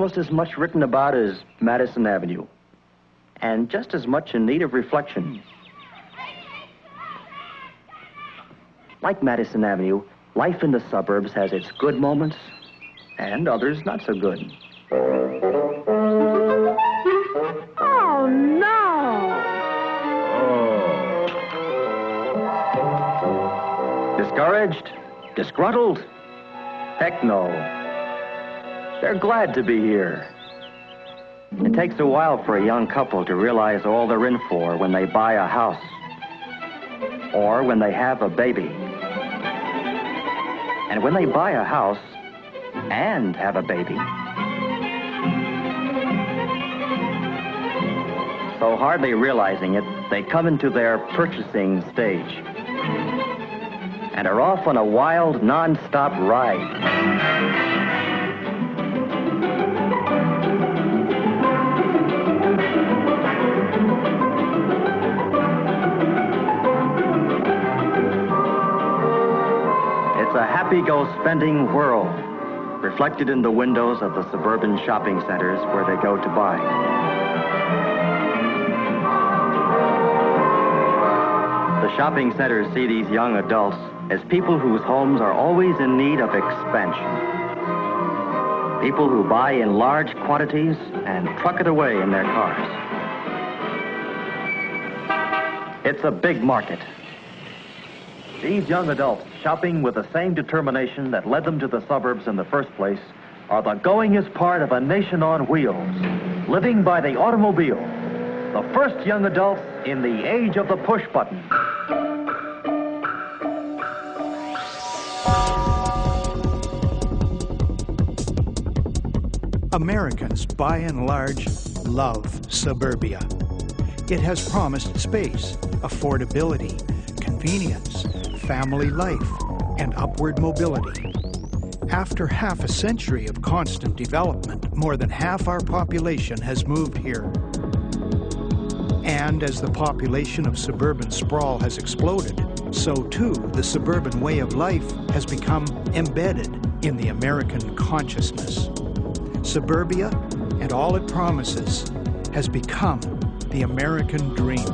Almost as much written about as Madison Avenue. And just as much in need of reflection. Like Madison Avenue, life in the suburbs has its good moments and others not so good. Oh, no! Discouraged? Disgruntled? Heck no. They're glad to be here. It takes a while for a young couple to realize all they're in for when they buy a house or when they have a baby. And when they buy a house and have a baby, so hardly realizing it, they come into their purchasing stage and are off on a wild, non-stop ride. Happy-go-spending world, reflected in the windows of the suburban shopping centers where they go to buy. The shopping centers see these young adults as people whose homes are always in need of expansion. People who buy in large quantities and truck it away in their cars. It's a big market. These young adults, shopping with the same determination that led them to the suburbs in the first place, are the goingest part of a nation on wheels, living by the automobile. The first young adults in the age of the push button. Americans, by and large, love suburbia. It has promised space, affordability, convenience, family life, and upward mobility. After half a century of constant development, more than half our population has moved here. And as the population of suburban sprawl has exploded, so too the suburban way of life has become embedded in the American consciousness. Suburbia and all it promises has become the American dream.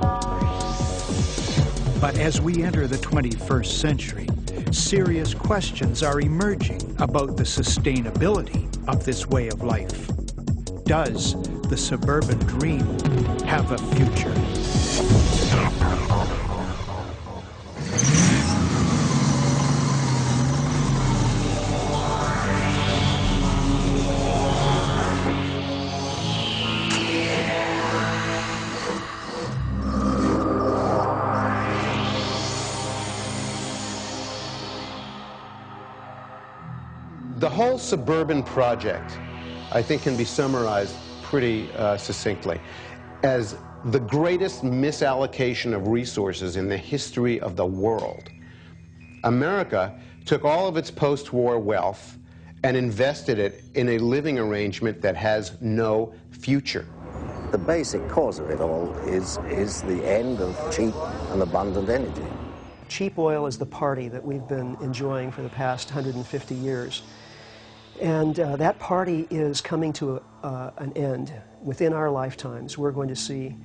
But as we enter the 21st century, serious questions are emerging about the sustainability of this way of life. Does the suburban dream have a future? Suburban project, I think, can be summarized pretty uh, succinctly as the greatest misallocation of resources in the history of the world. America took all of its post-war wealth and invested it in a living arrangement that has no future. The basic cause of it all is, is the end of cheap and abundant energy. Cheap oil is the party that we've been enjoying for the past 150 years. And uh, that party is coming to a, uh, an end. Within our lifetimes, we're going to see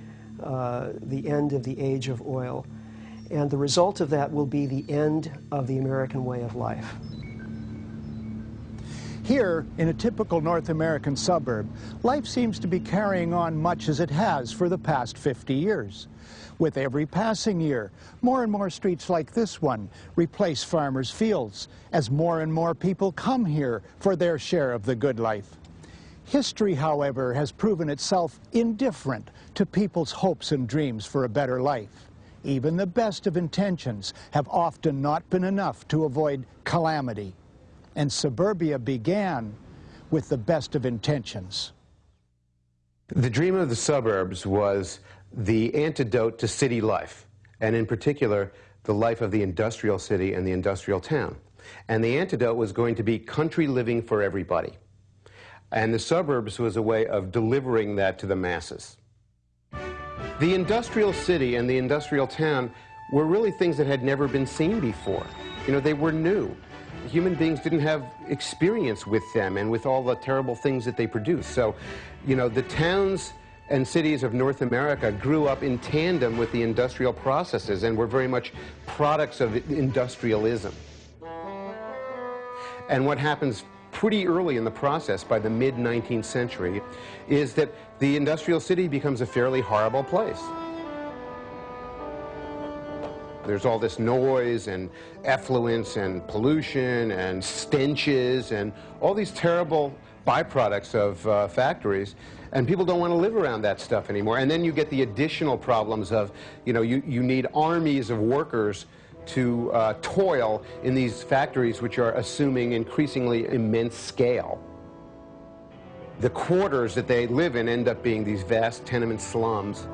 uh, the end of the age of oil. And the result of that will be the end of the American way of life. Here, in a typical North American suburb, life seems to be carrying on much as it has for the past 50 years. With every passing year, more and more streets like this one replace farmers' fields as more and more people come here for their share of the good life. History, however, has proven itself indifferent to people's hopes and dreams for a better life. Even the best of intentions have often not been enough to avoid calamity. And suburbia began with the best of intentions. The dream of the suburbs was the antidote to city life, and in particular, the life of the industrial city and the industrial town. And the antidote was going to be country living for everybody. And the suburbs was a way of delivering that to the masses. The industrial city and the industrial town were really things that had never been seen before. You know, they were new. human beings didn't have experience with them and with all the terrible things that they produce. So, you know, the towns and cities of North America grew up in tandem with the industrial processes and were very much products of industrialism. And what happens pretty early in the process, by the mid-19th century, is that the industrial city becomes a fairly horrible place. There's all this noise and effluence and pollution and stenches and all these terrible byproducts of uh, factories and people don't want to live around that stuff anymore. And then you get the additional problems of, you know, you, you need armies of workers to uh, toil in these factories which are assuming increasingly immense scale. The quarters that they live in end up being these vast tenement slums.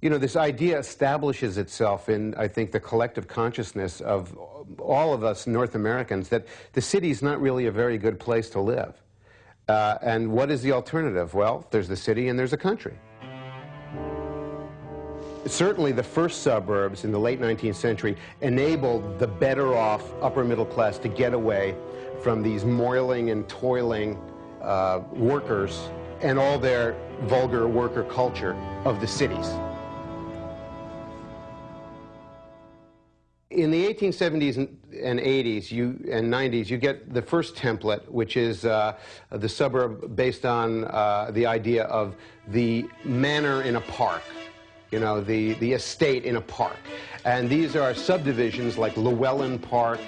You know, this idea establishes itself in, I think, the collective consciousness of all of us North Americans that the city is not really a very good place to live. Uh, and what is the alternative? Well, there's the city and there's a country. Certainly the first suburbs in the late 19th century enabled the better off upper middle class to get away from these moiling and toiling uh, workers and all their vulgar worker culture of the cities. In the 1870s and, 80s you, and 90s, you get the first template, which is uh, the suburb based on uh, the idea of the manor in a park, you know, the, the estate in a park. And these are subdivisions like Llewellyn Park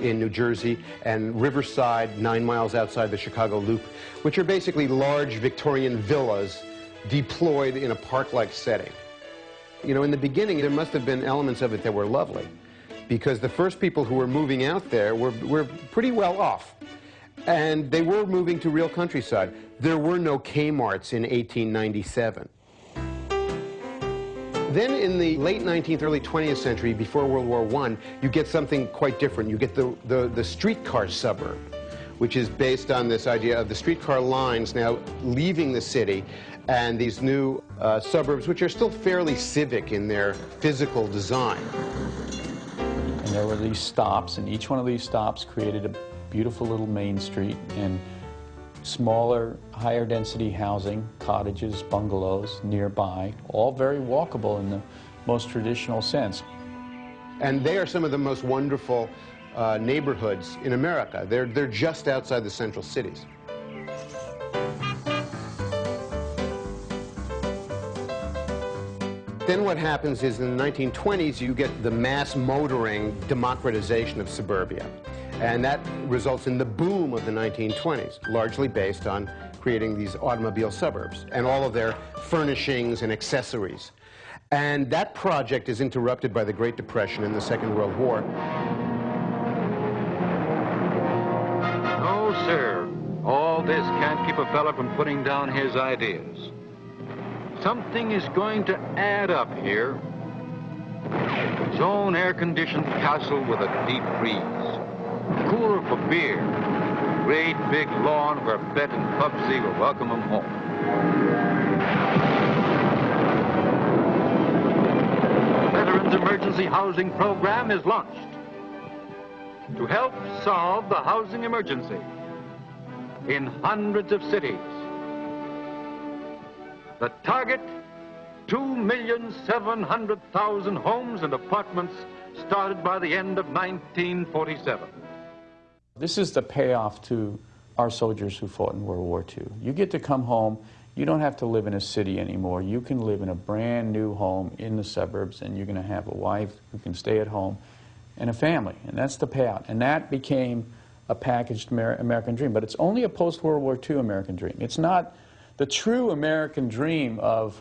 in New Jersey and Riverside, nine miles outside the Chicago Loop, which are basically large Victorian villas deployed in a park-like setting. You know, in the beginning, there must have been elements of it that were lovely because the first people who were moving out there were, were pretty well off. And they were moving to real countryside. There were no Kmarts in 1897. Then in the late 19th, early 20th century, before World War I, you get something quite different. You get the, the, the streetcar suburb, which is based on this idea of the streetcar lines now leaving the city and these new uh, suburbs, which are still fairly civic in their physical design. And there were these stops, and each one of these stops created a beautiful little main street and smaller, higher density housing, cottages, bungalows nearby, all very walkable in the most traditional sense. And they are some of the most wonderful uh, neighborhoods in America. They're, they're just outside the central cities. Then what happens is in the 1920s, you get the mass motoring democratization of suburbia. And that results in the boom of the 1920s, largely based on creating these automobile suburbs and all of their furnishings and accessories. And that project is interrupted by the Great Depression and the Second World War. No, sir. All this can't keep a fella from putting down his ideas. Something is going to add up here. His own air-conditioned castle with a deep freeze. Cooler for beer. Great big lawn where Bet and Pubsy will welcome him home. Veterans Emergency Housing Program is launched to help solve the housing emergency in hundreds of cities. The target, 2,700,000 homes and apartments started by the end of 1947. This is the payoff to our soldiers who fought in World War II. You get to come home. You don't have to live in a city anymore. You can live in a brand new home in the suburbs, and you're going to have a wife who can stay at home and a family. And that's the payout. And that became a packaged Amer American dream. But it's only a post-World War II American dream. It's not the true American dream of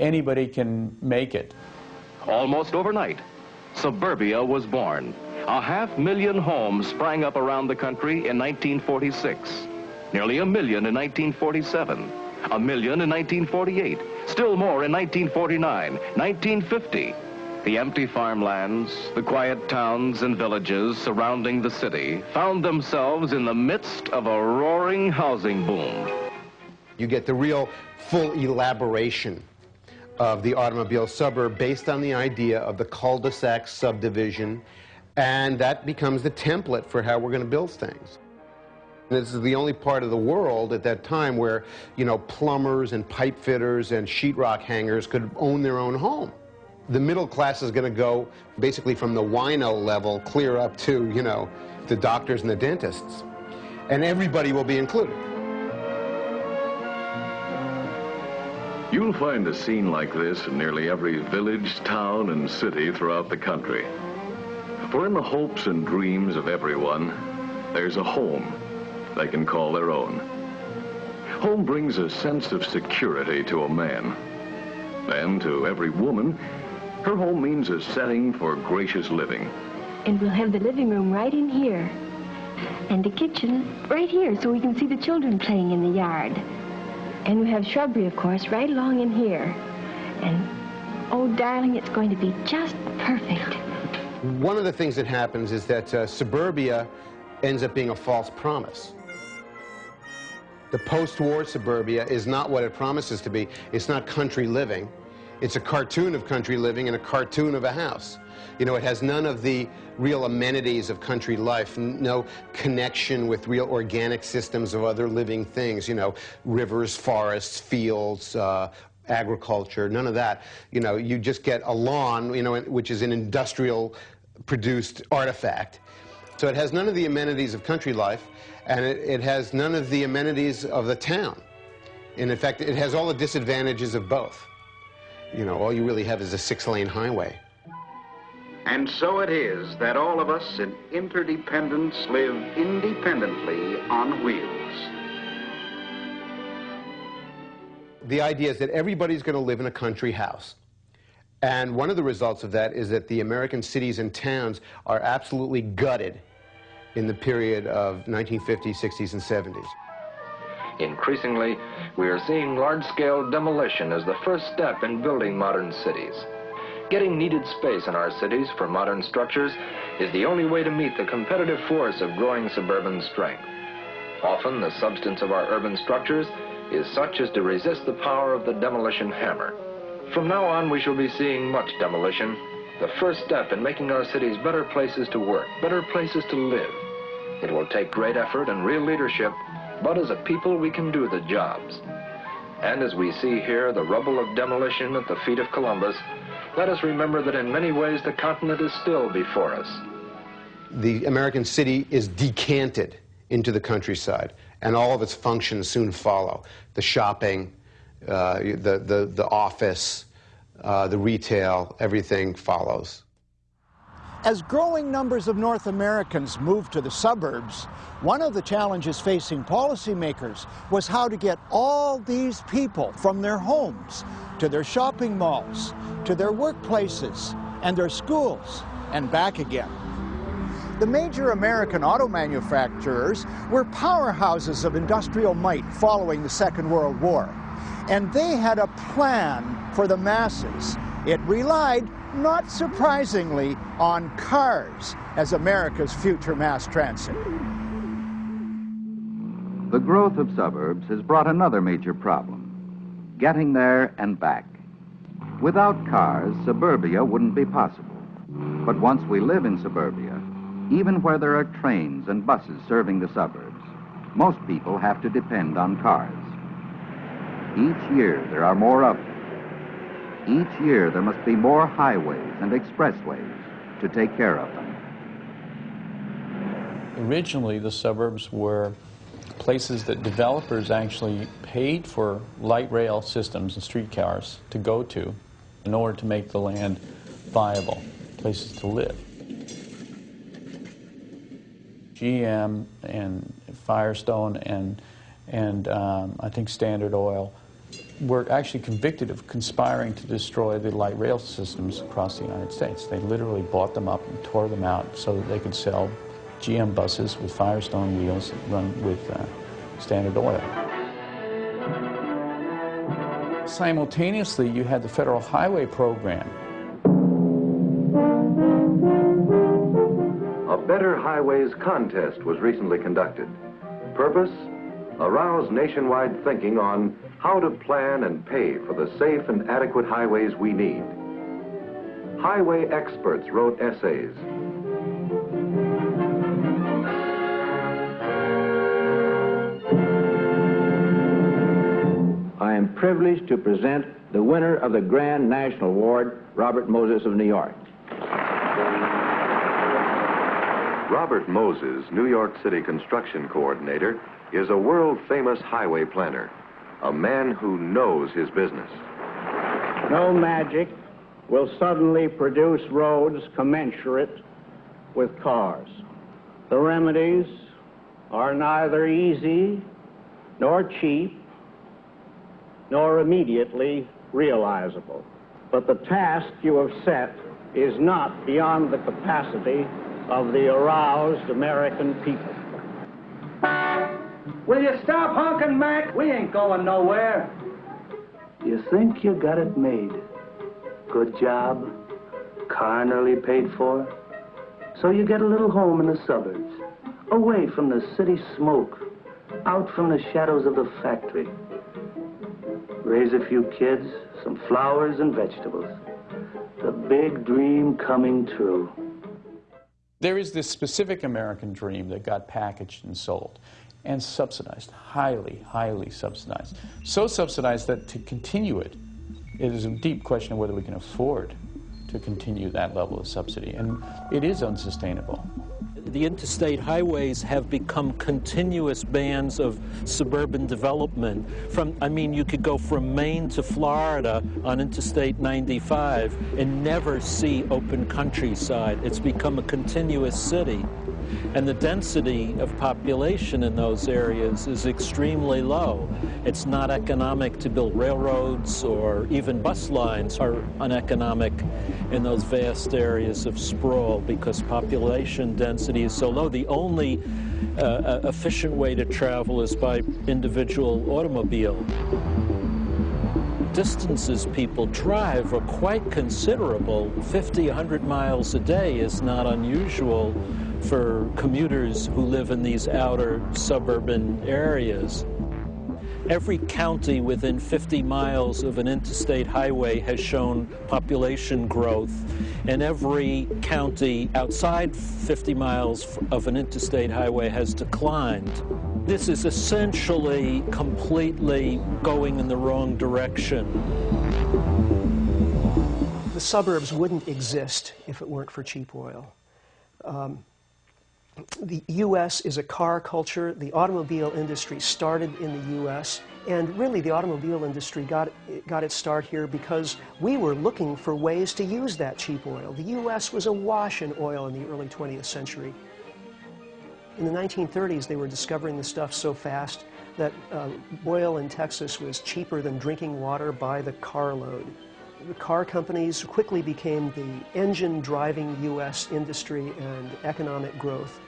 anybody can make it. Almost overnight, suburbia was born. A half million homes sprang up around the country in 1946. Nearly a million in 1947. A million in 1948. Still more in 1949, 1950. The empty farmlands, the quiet towns and villages surrounding the city found themselves in the midst of a roaring housing boom. You get the real full elaboration of the automobile suburb based on the idea of the cul-de-sac subdivision, and that becomes the template for how we're going to build things. This is the only part of the world at that time where, you know, plumbers and pipe fitters and sheetrock hangers could own their own home. The middle class is going to go basically from the wino level clear up to, you know, the doctors and the dentists. And everybody will be included. You'll find a scene like this in nearly every village, town, and city throughout the country. For in the hopes and dreams of everyone, there's a home they can call their own. Home brings a sense of security to a man. And to every woman, her home means a setting for gracious living. And we'll have the living room right in here. And the kitchen right here so we can see the children playing in the yard. And we have shrubbery, of course, right along in here. And, oh, darling, it's going to be just perfect. One of the things that happens is that uh, suburbia ends up being a false promise. The post-war suburbia is not what it promises to be. It's not country living. It's a cartoon of country living and a cartoon of a house. You know, it has none of the real amenities of country life, no connection with real organic systems of other living things, you know, rivers, forests, fields, uh, agriculture, none of that. You know, you just get a lawn, you know, which is an industrial produced artifact. So it has none of the amenities of country life, and it, it has none of the amenities of the town. And in fact, it has all the disadvantages of both. You know, all you really have is a six-lane highway. And so it is that all of us in interdependence live independently on wheels. The idea is that everybody's going to live in a country house. And one of the results of that is that the American cities and towns are absolutely gutted in the period of 1950s, 60s, and 70s. Increasingly, we are seeing large-scale demolition as the first step in building modern cities. Getting needed space in our cities for modern structures is the only way to meet the competitive force of growing suburban strength. Often the substance of our urban structures is such as to resist the power of the demolition hammer. From now on, we shall be seeing much demolition, the first step in making our cities better places to work, better places to live. It will take great effort and real leadership, but as a people, we can do the jobs. And as we see here the rubble of demolition at the feet of Columbus, let us remember that in many ways the continent is still before us. The American city is decanted into the countryside, and all of its functions soon follow. The shopping, uh, the, the, the office, uh, the retail, everything follows. As growing numbers of North Americans moved to the suburbs, one of the challenges facing policymakers was how to get all these people from their homes to their shopping malls, to their workplaces and their schools, and back again. The major American auto manufacturers were powerhouses of industrial might following the Second World War, and they had a plan for the masses. It relied, not surprisingly, on cars as America's future mass transit. The growth of suburbs has brought another major problem getting there and back. Without cars, suburbia wouldn't be possible. But once we live in suburbia, even where there are trains and buses serving the suburbs, most people have to depend on cars. Each year there are more of them. Each year there must be more highways and expressways to take care of them. Originally, the suburbs were places that developers actually paid for light rail systems and streetcars to go to in order to make the land viable, places to live. GM and Firestone and, and um, I think Standard Oil were actually convicted of conspiring to destroy the light rail systems across the United States. They literally bought them up and tore them out so that they could sell GM buses with Firestone wheels run with uh, Standard Oil. Simultaneously, you had the Federal Highway Program. A Better Highways contest was recently conducted. Purpose? Arouse nationwide thinking on how to plan and pay for the safe and adequate highways we need. Highway experts wrote essays. I am privileged to present the winner of the Grand National Award, Robert Moses of New York. Robert Moses, New York City construction coordinator, is a world-famous highway planner, a man who knows his business. No magic will suddenly produce roads commensurate with cars. The remedies are neither easy nor cheap nor immediately realizable. But the task you have set is not beyond the capacity of the aroused American people. Will you stop honking, Mac? We ain't going nowhere. You think you got it made. Good job, car nearly paid for. So you get a little home in the suburbs, away from the city smoke, out from the shadows of the factory. Raise a few kids, some flowers and vegetables. The big dream coming true. There is this specific American dream that got packaged and sold and subsidized, highly, highly subsidized. So subsidized that to continue it, it is a deep question of whether we can afford to continue that level of subsidy. And it is unsustainable the interstate highways have become continuous bands of suburban development. From, I mean, you could go from Maine to Florida on Interstate 95 and never see open countryside. It's become a continuous city. And the density of population in those areas is extremely low. It's not economic to build railroads or even bus lines are uneconomic in those vast areas of sprawl because population density is so low. The only uh, uh efficient way to travel is by individual automobile distances people drive are quite considerable. 50, 100 miles a day is not unusual for commuters who live in these outer suburban areas. Every county within 50 miles of an interstate highway has shown population growth, and every county outside 50 miles of an interstate highway has declined. This is essentially completely going in the wrong direction. The suburbs wouldn't exist if it weren't for cheap oil. Um, the U.S. is a car culture. The automobile industry started in the U.S. And really, the automobile industry got, got its start here because we were looking for ways to use that cheap oil. The U.S. was awash in oil in the early 20th century. In the 1930s, they were discovering the stuff so fast that uh, oil in Texas was cheaper than drinking water by the carload. The car companies quickly became the engine driving U.S. industry and economic growth.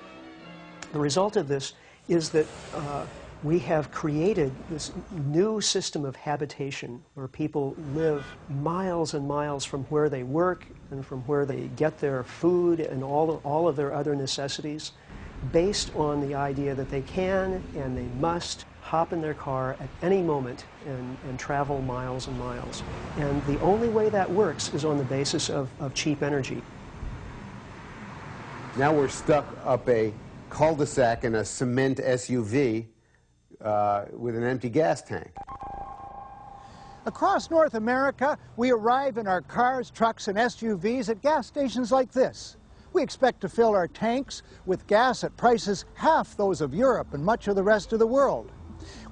The result of this is that uh, we have created this new system of habitation where people live miles and miles from where they work and from where they get their food and all of, all of their other necessities based on the idea that they can and they must hop in their car at any moment and, and travel miles and miles. And the only way that works is on the basis of, of cheap energy. Now we're stuck up a cul-de-sac in a cement SUV uh, with an empty gas tank. Across North America, we arrive in our cars, trucks, and SUVs at gas stations like this. We expect to fill our tanks with gas at prices half those of Europe and much of the rest of the world.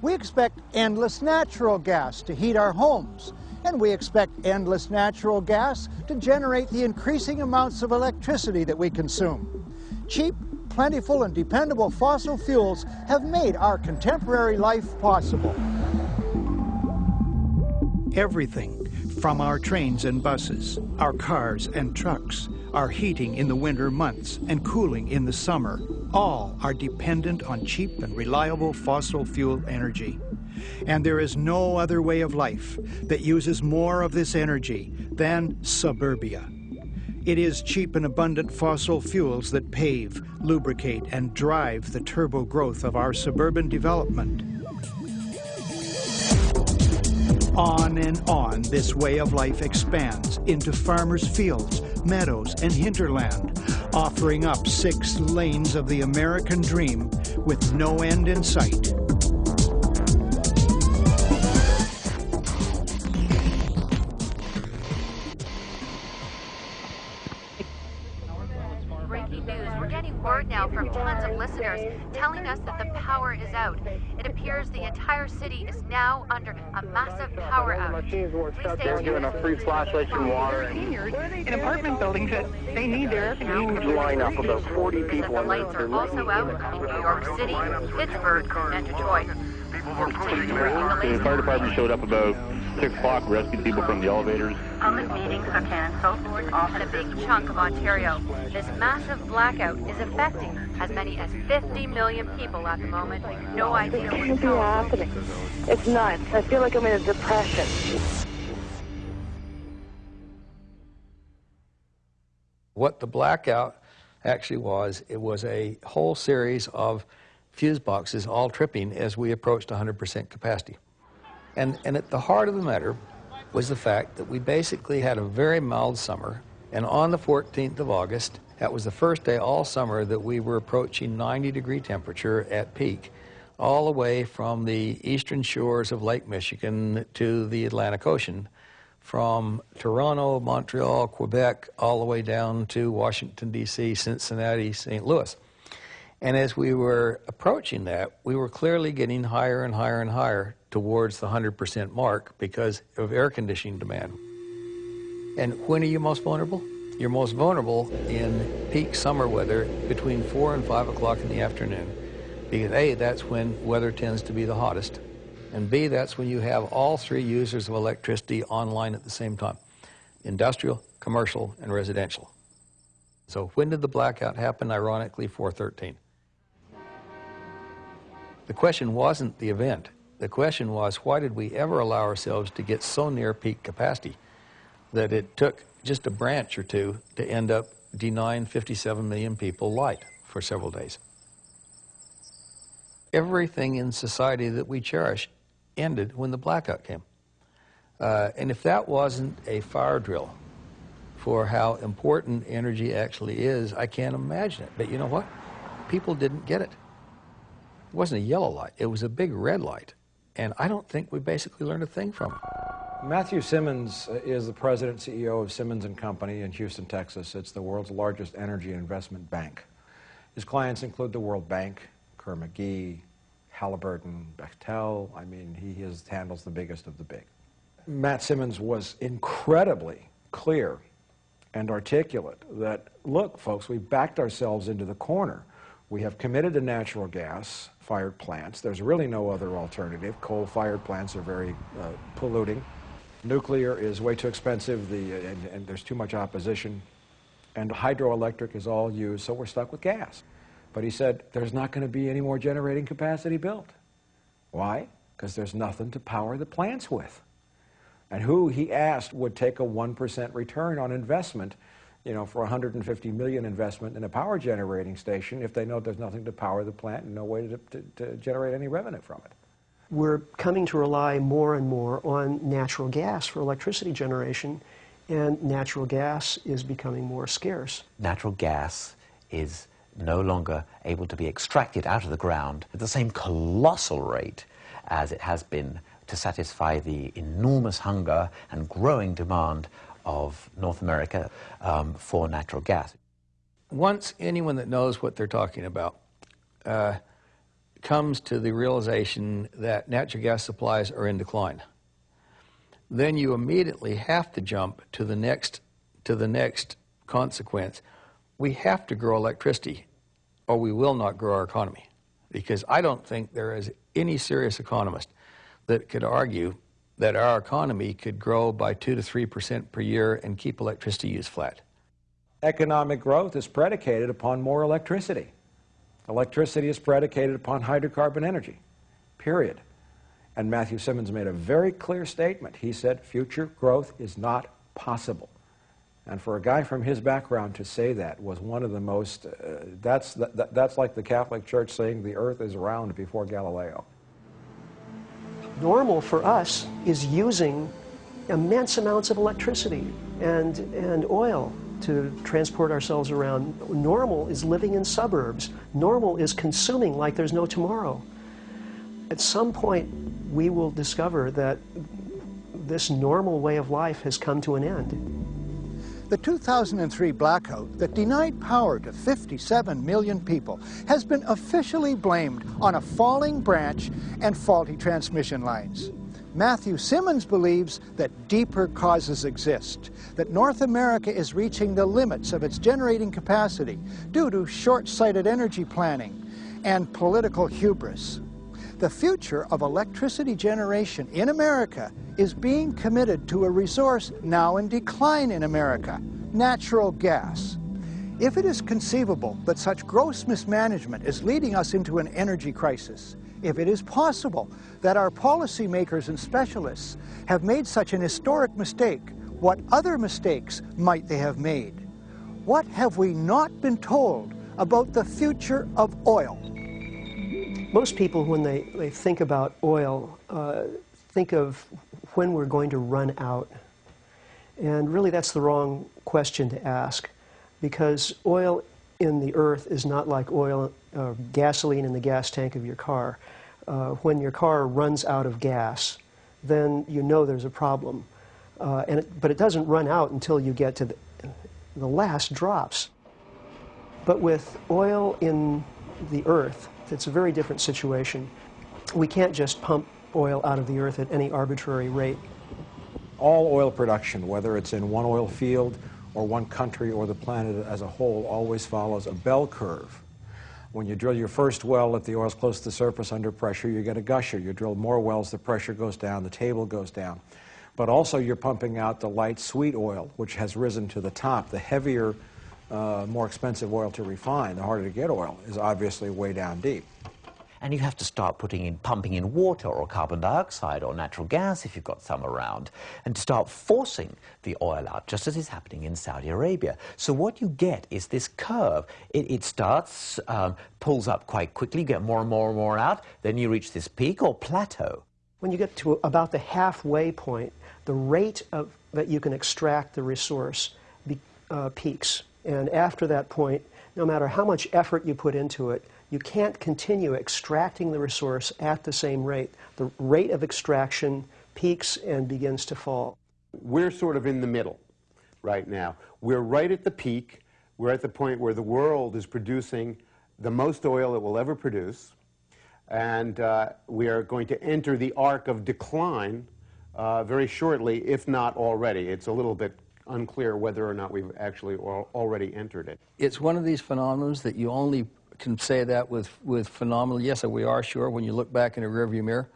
We expect endless natural gas to heat our homes, and we expect endless natural gas to generate the increasing amounts of electricity that we consume. Cheap, plentiful and dependable fossil fuels have made our contemporary life possible. Everything from our trains and buses, our cars and trucks, our heating in the winter months and cooling in the summer, all are dependent on cheap and reliable fossil fuel energy. And there is no other way of life that uses more of this energy than suburbia. It is cheap and abundant fossil fuels that pave, lubricate, and drive the turbo growth of our suburban development. On and on, this way of life expands into farmers' fields, meadows, and hinterland, offering up six lanes of the American dream with no end in sight. Out. It appears the entire city is now under a massive power outage. Please stay They're giving a free flashlights and water. Seniors in apartment buildings that they need their air conditioning. Huge lineup, of about 40 people The in lights are also out in New York City, Pittsburgh, and Detroit. We'll continue to bring you the The fire department showed up about 6 o'clock, rescued people from the elevators. Public meetings are canceled, and a big chunk of Ontario. This massive blackout is affecting as many as 50 million people at the moment. No idea It what's can't be happening. It's nuts. I feel like I'm in a depression. What the blackout actually was, it was a whole series of fuse boxes all tripping as we approached 100% capacity. And, and at the heart of the matter was the fact that we basically had a very mild summer, and on the 14th of August, that was the first day all summer that we were approaching 90 degree temperature at peak, all the way from the eastern shores of Lake Michigan to the Atlantic Ocean, from Toronto, Montreal, Quebec, all the way down to Washington, D.C., Cincinnati, St. Louis. And as we were approaching that, we were clearly getting higher and higher and higher towards the 100% mark because of air conditioning demand. And when are you most vulnerable? You're most vulnerable in peak summer weather between 4 and 5 o'clock in the afternoon. Because A, that's when weather tends to be the hottest. And B, that's when you have all three users of electricity online at the same time industrial, commercial, and residential. So when did the blackout happen? Ironically, 413. The question wasn't the event. The question was, why did we ever allow ourselves to get so near peak capacity that it took just a branch or two to end up denying 57 million people light for several days? Everything in society that we cherish ended when the blackout came. Uh, and if that wasn't a fire drill for how important energy actually is, I can't imagine it. But you know what? People didn't get it. It wasn't a yellow light, it was a big red light. And I don't think we basically learned a thing from it. Matthew Simmons uh, is the president CEO of Simmons and Company in Houston, Texas. It's the world's largest energy investment bank. His clients include the World Bank, Kerr McGee, Halliburton, Bechtel. I mean, he is, handles the biggest of the big. Matt Simmons was incredibly clear and articulate that, look, folks, we've backed ourselves into the corner. We have committed to natural gas fired plants. There's really no other alternative. Coal fired plants are very uh, polluting. Nuclear is way too expensive, the, and, and there's too much opposition. And hydroelectric is all used, so we're stuck with gas. But he said there's not going to be any more generating capacity built. Why? Because there's nothing to power the plants with. And who, he asked, would take a 1% return on investment, you know, for 150 million investment in a power generating station if they know there's nothing to power the plant and no way to, to, to generate any revenue from it? We're coming to rely more and more on natural gas for electricity generation, and natural gas is becoming more scarce. natural gas is no longer able to be extracted out of the ground at the same colossal rate as it has been to satisfy the enormous hunger and growing demand of North America um, for natural gas. Once anyone that knows what they're talking about uh, comes to the realization that natural gas supplies are in decline, then you immediately have to jump to the next to the next consequence. We have to grow electricity, or we will not grow our economy. Because I don't think there is any serious economist that could argue that our economy could grow by two to three percent per year and keep electricity use flat. Economic growth is predicated upon more electricity. Electricity is predicated upon hydrocarbon energy, period. And Matthew Simmons made a very clear statement. He said future growth is not possible. And for a guy from his background to say that was one of the most, uh, that's, that, that's like the Catholic Church saying the earth is round before Galileo. Normal for us is using immense amounts of electricity and, and oil to transport ourselves around. Normal is living in suburbs. Normal is consuming like there's no tomorrow. At some point, we will discover that this normal way of life has come to an end. The 2003 blackout that denied power to 57 million people has been officially blamed on a falling branch and faulty transmission lines. Matthew Simmons believes that deeper causes exist, that North America is reaching the limits of its generating capacity due to short-sighted energy planning and political hubris. The future of electricity generation in America is being committed to a resource now in decline in America, natural gas. If it is conceivable that such gross mismanagement is leading us into an energy crisis, if it is possible that our policymakers and specialists have made such an historic mistake, what other mistakes might they have made? What have we not been told about the future of oil? Most people, when they, they think about oil, uh, think of when we're going to run out. And really, that's the wrong question to ask because oil in the earth is not like oil, uh, gasoline in the gas tank of your car. Uh, when your car runs out of gas, then you know there's a problem. Uh, and it, but it doesn't run out until you get to the, the last drops. But with oil in the earth, it's a very different situation. We can't just pump oil out of the earth at any arbitrary rate. All oil production, whether it's in one oil field or one country or the planet as a whole, always follows a bell curve. When you drill your first well, if the oil's close to the surface under pressure, you get a gusher. You drill more wells, the pressure goes down, the table goes down. But also you're pumping out the light sweet oil, which has risen to the top. The heavier uh, more expensive oil to refine, the harder to get oil, is obviously way down deep. And you have to start putting in, pumping in water or carbon dioxide or natural gas if you've got some around, and to start forcing the oil out, just as is happening in Saudi Arabia. So what you get is this curve. It, it starts, um, pulls up quite quickly, you get more and more and more out, then you reach this peak or plateau. When you get to about the halfway point, the rate of, that you can extract the resource be, uh, peaks. And after that point, no matter how much effort you put into it, you can't continue extracting the resource at the same rate. The rate of extraction peaks and begins to fall. We're sort of in the middle right now. We're right at the peak. We're at the point where the world is producing the most oil it will ever produce. And uh, we are going to enter the arc of decline uh, very shortly, if not already. It's a little bit unclear whether or not we've actually already entered it. It's one of these phenomena that you only can say that with, with phenomenal, yes, we are sure when you look back in a rearview mirror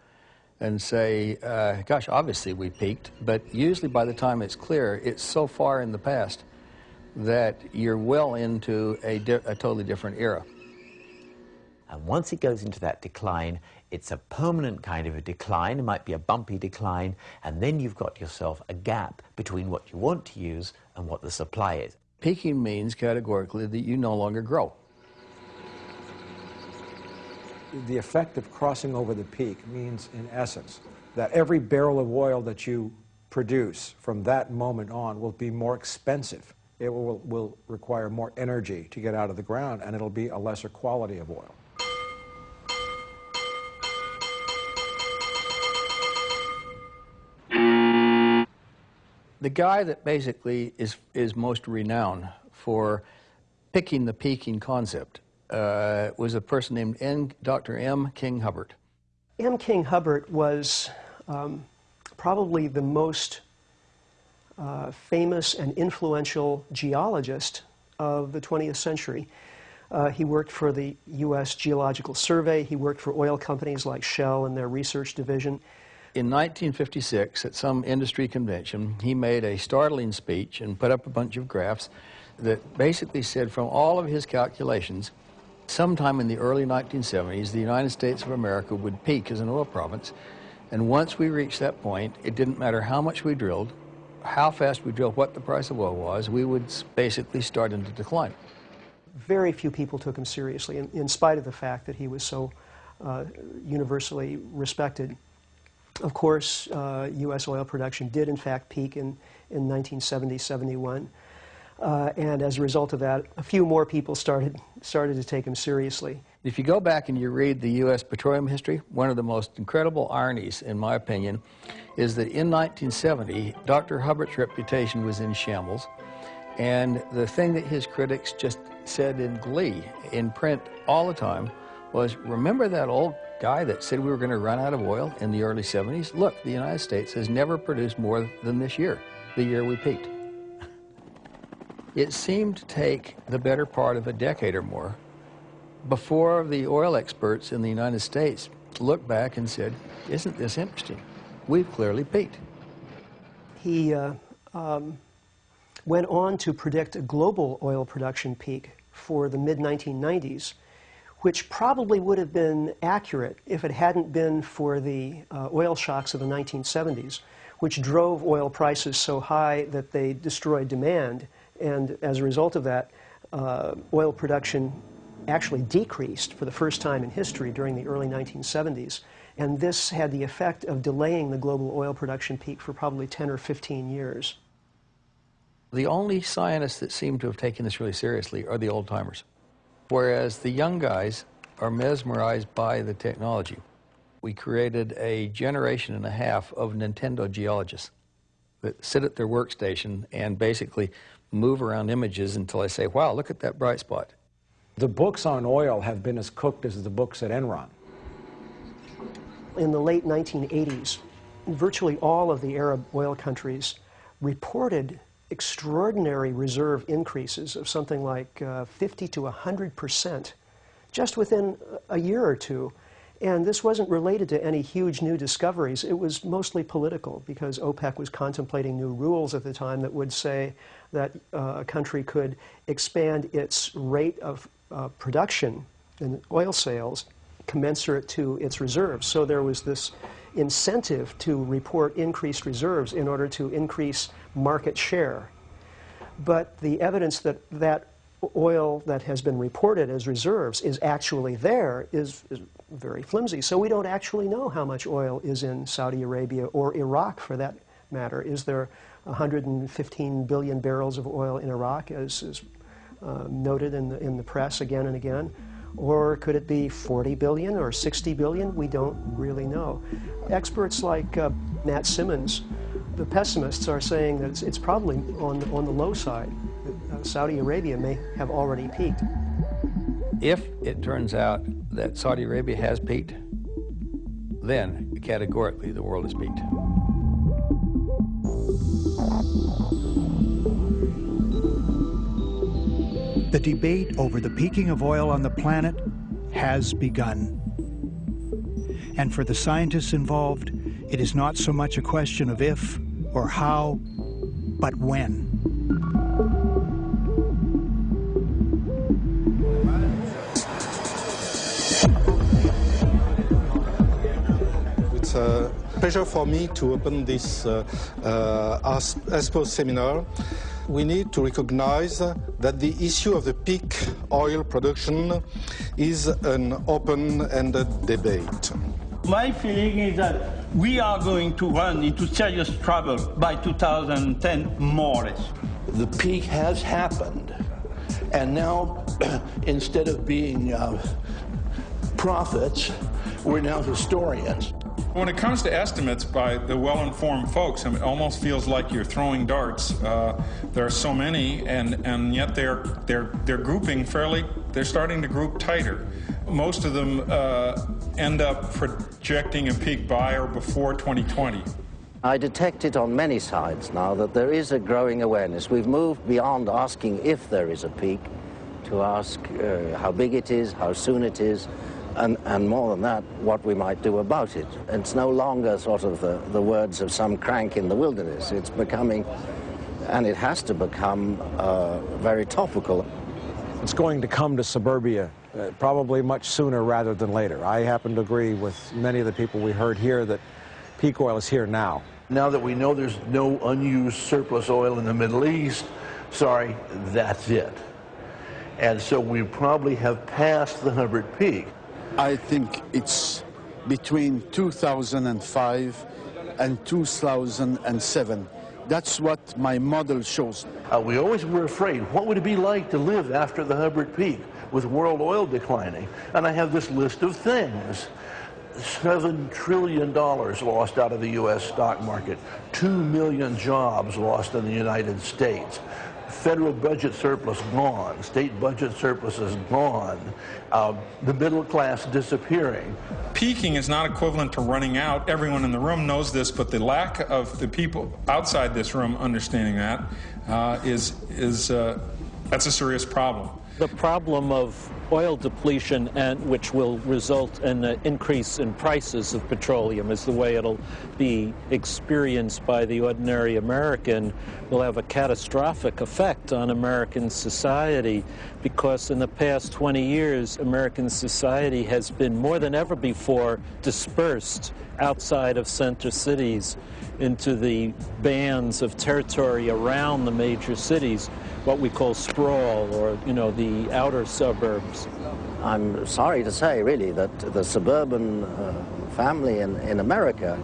and say, uh, gosh, obviously we peaked, but usually by the time it's clear, it's so far in the past that you're well into a, a totally different era. And once it goes into that decline, it's a permanent kind of a decline. It might be a bumpy decline. And then you've got yourself a gap between what you want to use and what the supply is. Peaking means categorically that you no longer grow. The effect of crossing over the peak means, in essence, that every barrel of oil that you produce from that moment on will be more expensive. It will, will require more energy to get out of the ground, and it'll be a lesser quality of oil. The guy that basically is, is most renowned for picking the peaking concept uh, was a person named N, Dr. M. King Hubbert. M. King Hubbert was um, probably the most uh, famous and influential geologist of the 20th century. Uh, he worked for the U.S. Geological Survey. He worked for oil companies like Shell and their research division. In 1956, at some industry convention, he made a startling speech and put up a bunch of graphs that basically said from all of his calculations, sometime in the early 1970s, the United States of America would peak as an oil province. And once we reached that point, it didn't matter how much we drilled, how fast we drilled, what the price of oil was, we would basically start into decline. Very few people took him seriously, in, in spite of the fact that he was so uh, universally respected. Of course, uh, U.S. oil production did in fact peak in, in 1970-71. Uh, and as a result of that, a few more people started, started to take him seriously. If you go back and you read the U.S. petroleum history, one of the most incredible ironies, in my opinion, is that in 1970, Dr. Hubbert's reputation was in shambles. And the thing that his critics just said in glee in print all the time was, remember that old guy that said we were going to run out of oil in the early 70s? Look, the United States has never produced more than this year, the year we peaked. It seemed to take the better part of a decade or more before the oil experts in the United States looked back and said, isn't this interesting? We've clearly peaked. He uh, um, went on to predict a global oil production peak for the mid-1990s, which probably would have been accurate if it hadn't been for the uh, oil shocks of the 1970s, which drove oil prices so high that they destroyed demand. And as a result of that, uh, oil production actually decreased for the first time in history during the early 1970s. And this had the effect of delaying the global oil production peak for probably 10 or 15 years. The only scientists that seem to have taken this really seriously are the old timers, whereas the young guys are mesmerized by the technology. We created a generation and a half of Nintendo geologists that sit at their workstation and basically move around images until I say, wow, look at that bright spot. The books on oil have been as cooked as the books at Enron. In the late 1980s, virtually all of the Arab oil countries reported extraordinary reserve increases of something like uh, 50 to 100 percent just within a year or two. And this wasn't related to any huge new discoveries. It was mostly political because OPEC was contemplating new rules at the time that would say that uh, a country could expand its rate of uh, production and oil sales commensurate to its reserves. So there was this incentive to report increased reserves in order to increase market share. But the evidence that that oil that has been reported as reserves is actually there is, is, very flimsy. So we don't actually know how much oil is in Saudi Arabia or Iraq for that matter. Is there 115 billion barrels of oil in Iraq as is uh, noted in the, in the press again and again? Or could it be 40 billion or 60 billion? We don't really know. Experts like uh, Matt Simmons, the pessimists, are saying that it's, it's probably on, on the low side. Uh, Saudi Arabia may have already peaked. If it turns out that Saudi Arabia has peaked, then categorically the world has peaked. The debate over the peaking of oil on the planet has begun. And for the scientists involved, it is not so much a question of if or how, but when. It's a pleasure for me to open this uh, uh, ASPO seminar we need to recognize that the issue of the peak oil production is an open-ended debate. My feeling is that we are going to run into serious trouble by 2010, more or less. The peak has happened, and now instead of being uh, prophets, we're now historians. When it comes to estimates by the well-informed folks, I mean, it almost feels like you're throwing darts. Uh, there are so many, and, and yet they're, they're, they're grouping fairly, they're starting to group tighter. Most of them uh, end up projecting a peak by or before 2020. I detect it on many sides now that there is a growing awareness. We've moved beyond asking if there is a peak to ask uh, how big it is, how soon it is, and, and more than that, what we might do about it. It's no longer sort of the, the words of some crank in the wilderness. It's becoming, and it has to become, uh, very topical. It's going to come to suburbia uh, probably much sooner rather than later. I happen to agree with many of the people we heard here that peak oil is here now. Now that we know there's no unused surplus oil in the Middle East, sorry, that's it. And so we probably have passed the Hubbert peak. I think it's between 2005 and 2007. That's what my model shows. Uh, we always were afraid, what would it be like to live after the Hubbert peak with world oil declining? And I have this list of things. $7 trillion lost out of the U.S. stock market, 2 million jobs lost in the United States, federal budget surplus gone, state budget surpluses gone, uh, the middle class disappearing. Peaking is not equivalent to running out. Everyone in the room knows this, but the lack of the people outside this room understanding that uh, is is uh, that's a serious problem. The problem of oil depletion and which will result in an increase in prices of petroleum is the way it'll be experienced by the ordinary American will have a catastrophic effect on American society because in the past 20 years American society has been more than ever before dispersed outside of center cities into the bands of territory around the major cities what we call sprawl or, you know, the outer suburbs. I'm sorry to say, really, that the suburban uh, family in, in America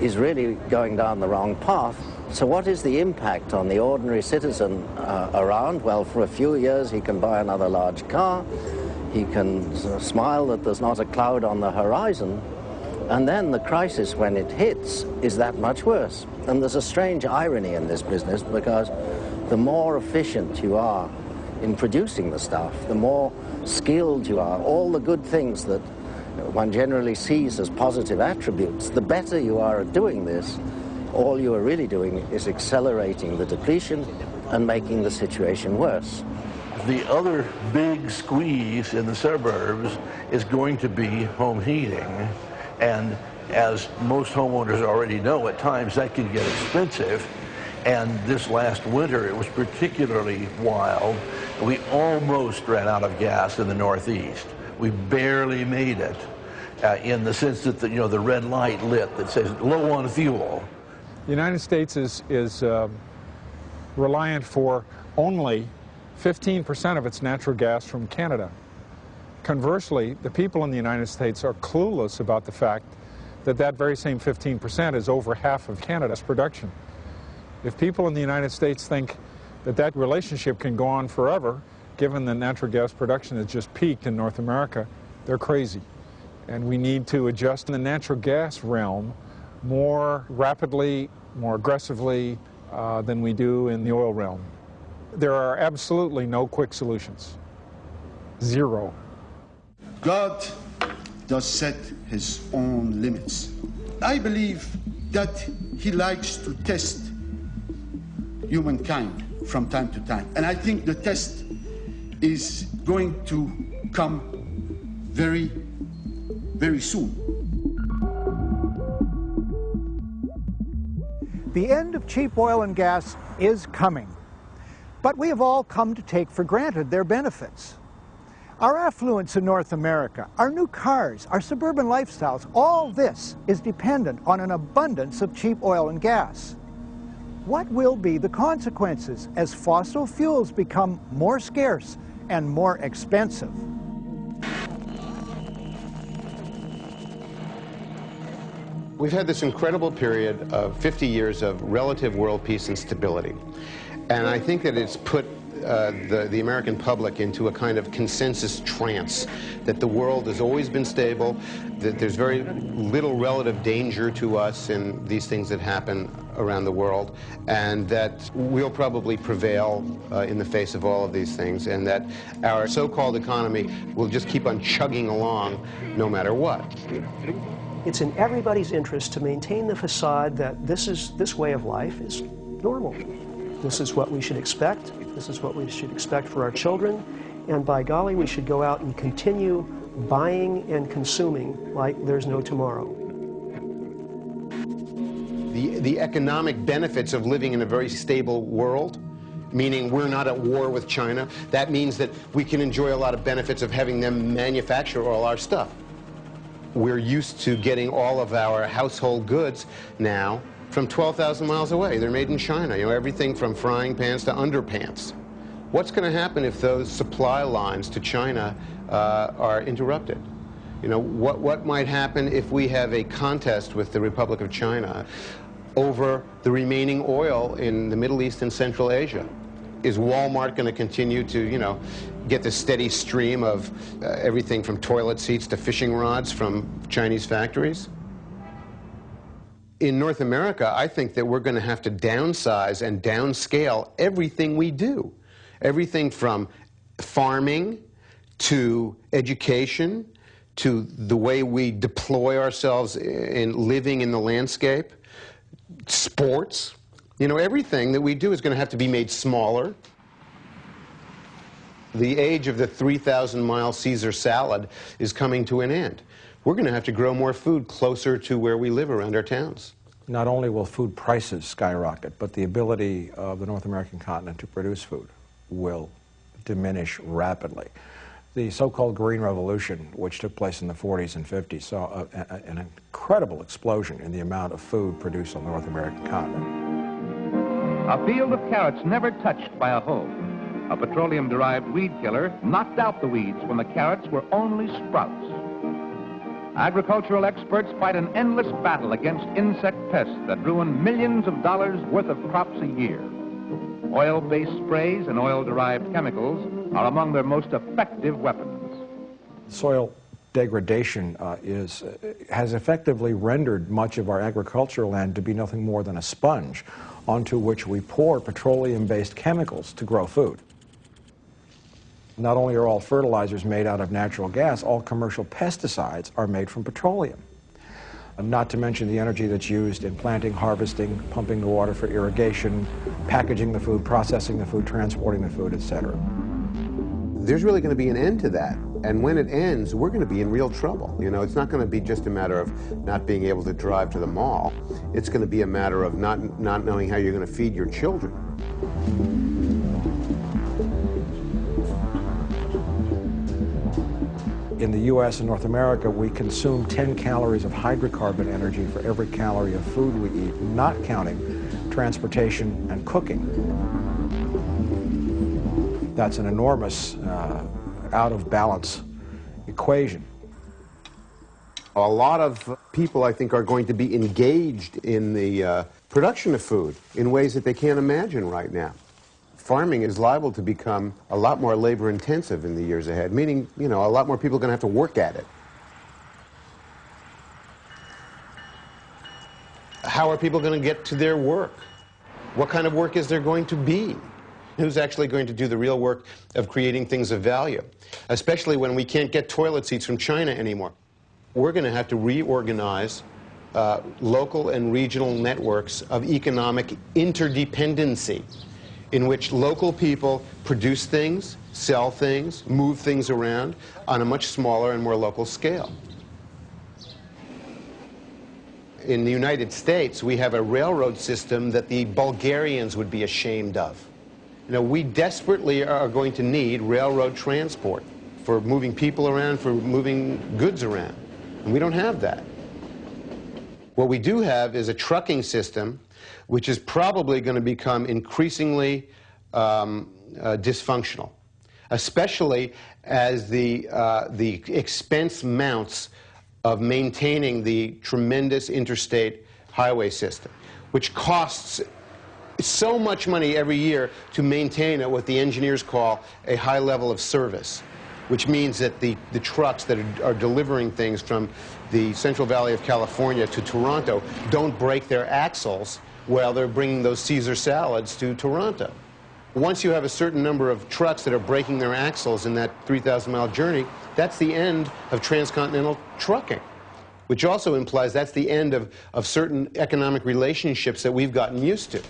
is really going down the wrong path. So what is the impact on the ordinary citizen uh, around? Well, for a few years he can buy another large car, he can smile that there's not a cloud on the horizon, and then the crisis, when it hits, is that much worse. And there's a strange irony in this business because the more efficient you are in producing the stuff, the more skilled you are, all the good things that one generally sees as positive attributes, the better you are at doing this, all you are really doing is accelerating the depletion and making the situation worse. The other big squeeze in the suburbs is going to be home heating. And as most homeowners already know, at times that can get expensive. And this last winter, it was particularly wild. We almost ran out of gas in the Northeast. We barely made it uh, in the sense that the, you know, the red light lit that says low on fuel. The United States is, is uh, reliant for only 15% of its natural gas from Canada. Conversely, the people in the United States are clueless about the fact that that very same 15% is over half of Canada's production. If people in the United States think that that relationship can go on forever, given that natural gas production has just peaked in North America, they're crazy. And we need to adjust in the natural gas realm more rapidly, more aggressively uh, than we do in the oil realm. There are absolutely no quick solutions. Zero. God does set his own limits. I believe that he likes to test humankind from time to time. And I think the test is going to come very, very soon. The end of cheap oil and gas is coming, but we have all come to take for granted their benefits. Our affluence in North America, our new cars, our suburban lifestyles, all this is dependent on an abundance of cheap oil and gas. What will be the consequences as fossil fuels become more scarce and more expensive? We've had this incredible period of 50 years of relative world peace and stability. And I think that it's put uh, the, the American public into a kind of consensus trance that the world has always been stable, that there's very little relative danger to us in these things that happen around the world, and that we'll probably prevail uh, in the face of all of these things, and that our so-called economy will just keep on chugging along no matter what. It's in everybody's interest to maintain the facade that this is this way of life is normal. This is what we should expect. This is what we should expect for our children. And by golly, we should go out and continue buying and consuming like there's no tomorrow. The, the economic benefits of living in a very stable world meaning we're not at war with China. That means that we can enjoy a lot of benefits of having them manufacture all our stuff. We're used to getting all of our household goods now from 12,000 miles away. They're made in China, you know, everything from frying pans to underpants. What's going to happen if those supply lines to China uh, are interrupted? You know, what, what might happen if we have a contest with the Republic of China over the remaining oil in the Middle East and Central Asia? Is Walmart going to continue to, you know, get the steady stream of uh, everything from toilet seats to fishing rods from Chinese factories? In North America, I think that we're going to have to downsize and downscale everything we do. Everything from farming to education to the way we deploy ourselves in living in the landscape, sports. You know, everything that we do is going to have to be made smaller. The age of the 3,000 mile Caesar salad is coming to an end. We're going to have to grow more food closer to where we live around our towns. Not only will food prices skyrocket, but the ability of the North American continent to produce food will diminish rapidly. The so-called Green Revolution, which took place in the 40s and 50s, saw a, a, an incredible explosion in the amount of food produced on the North American continent. A field of carrots never touched by a hoe. A petroleum-derived weed killer knocked out the weeds when the carrots were only sprouts. Agricultural experts fight an endless battle against insect pests that ruin millions of dollars worth of crops a year. Oil-based sprays and oil-derived chemicals are among their most effective weapons. Soil degradation uh, is, uh, has effectively rendered much of our agricultural land to be nothing more than a sponge onto which we pour petroleum-based chemicals to grow food. Not only are all fertilizers made out of natural gas, all commercial pesticides are made from petroleum. Um, not to mention the energy that's used in planting, harvesting, pumping the water for irrigation, packaging the food, processing the food, transporting the food, etc. There's really going to be an end to that. And when it ends, we're going to be in real trouble. You know, it's not going to be just a matter of not being able to drive to the mall. It's going to be a matter of not, not knowing how you're going to feed your children. In the U.S. and North America, we consume 10 calories of hydrocarbon energy for every calorie of food we eat, not counting transportation and cooking. That's an enormous, uh, out of balance equation. A lot of people, I think, are going to be engaged in the uh, production of food in ways that they can't imagine right now farming is liable to become a lot more labor intensive in the years ahead, meaning, you know, a lot more people are going to have to work at it. How are people going to get to their work? What kind of work is there going to be? Who's actually going to do the real work of creating things of value? Especially when we can't get toilet seats from China anymore. We're going to have to reorganize uh, local and regional networks of economic interdependency in which local people produce things, sell things, move things around on a much smaller and more local scale. In the United States, we have a railroad system that the Bulgarians would be ashamed of. You know, we desperately are going to need railroad transport for moving people around, for moving goods around. And we don't have that. What we do have is a trucking system which is probably going to become increasingly um, uh, dysfunctional, especially as the, uh, the expense mounts of maintaining the tremendous interstate highway system, which costs so much money every year to maintain at what the engineers call a high level of service, which means that the, the trucks that are, are delivering things from the Central Valley of California to Toronto don't break their axles while they're bringing those Caesar salads to Toronto. Once you have a certain number of trucks that are breaking their axles in that 3,000 mile journey, that's the end of transcontinental trucking, which also implies that's the end of, of certain economic relationships that we've gotten used to.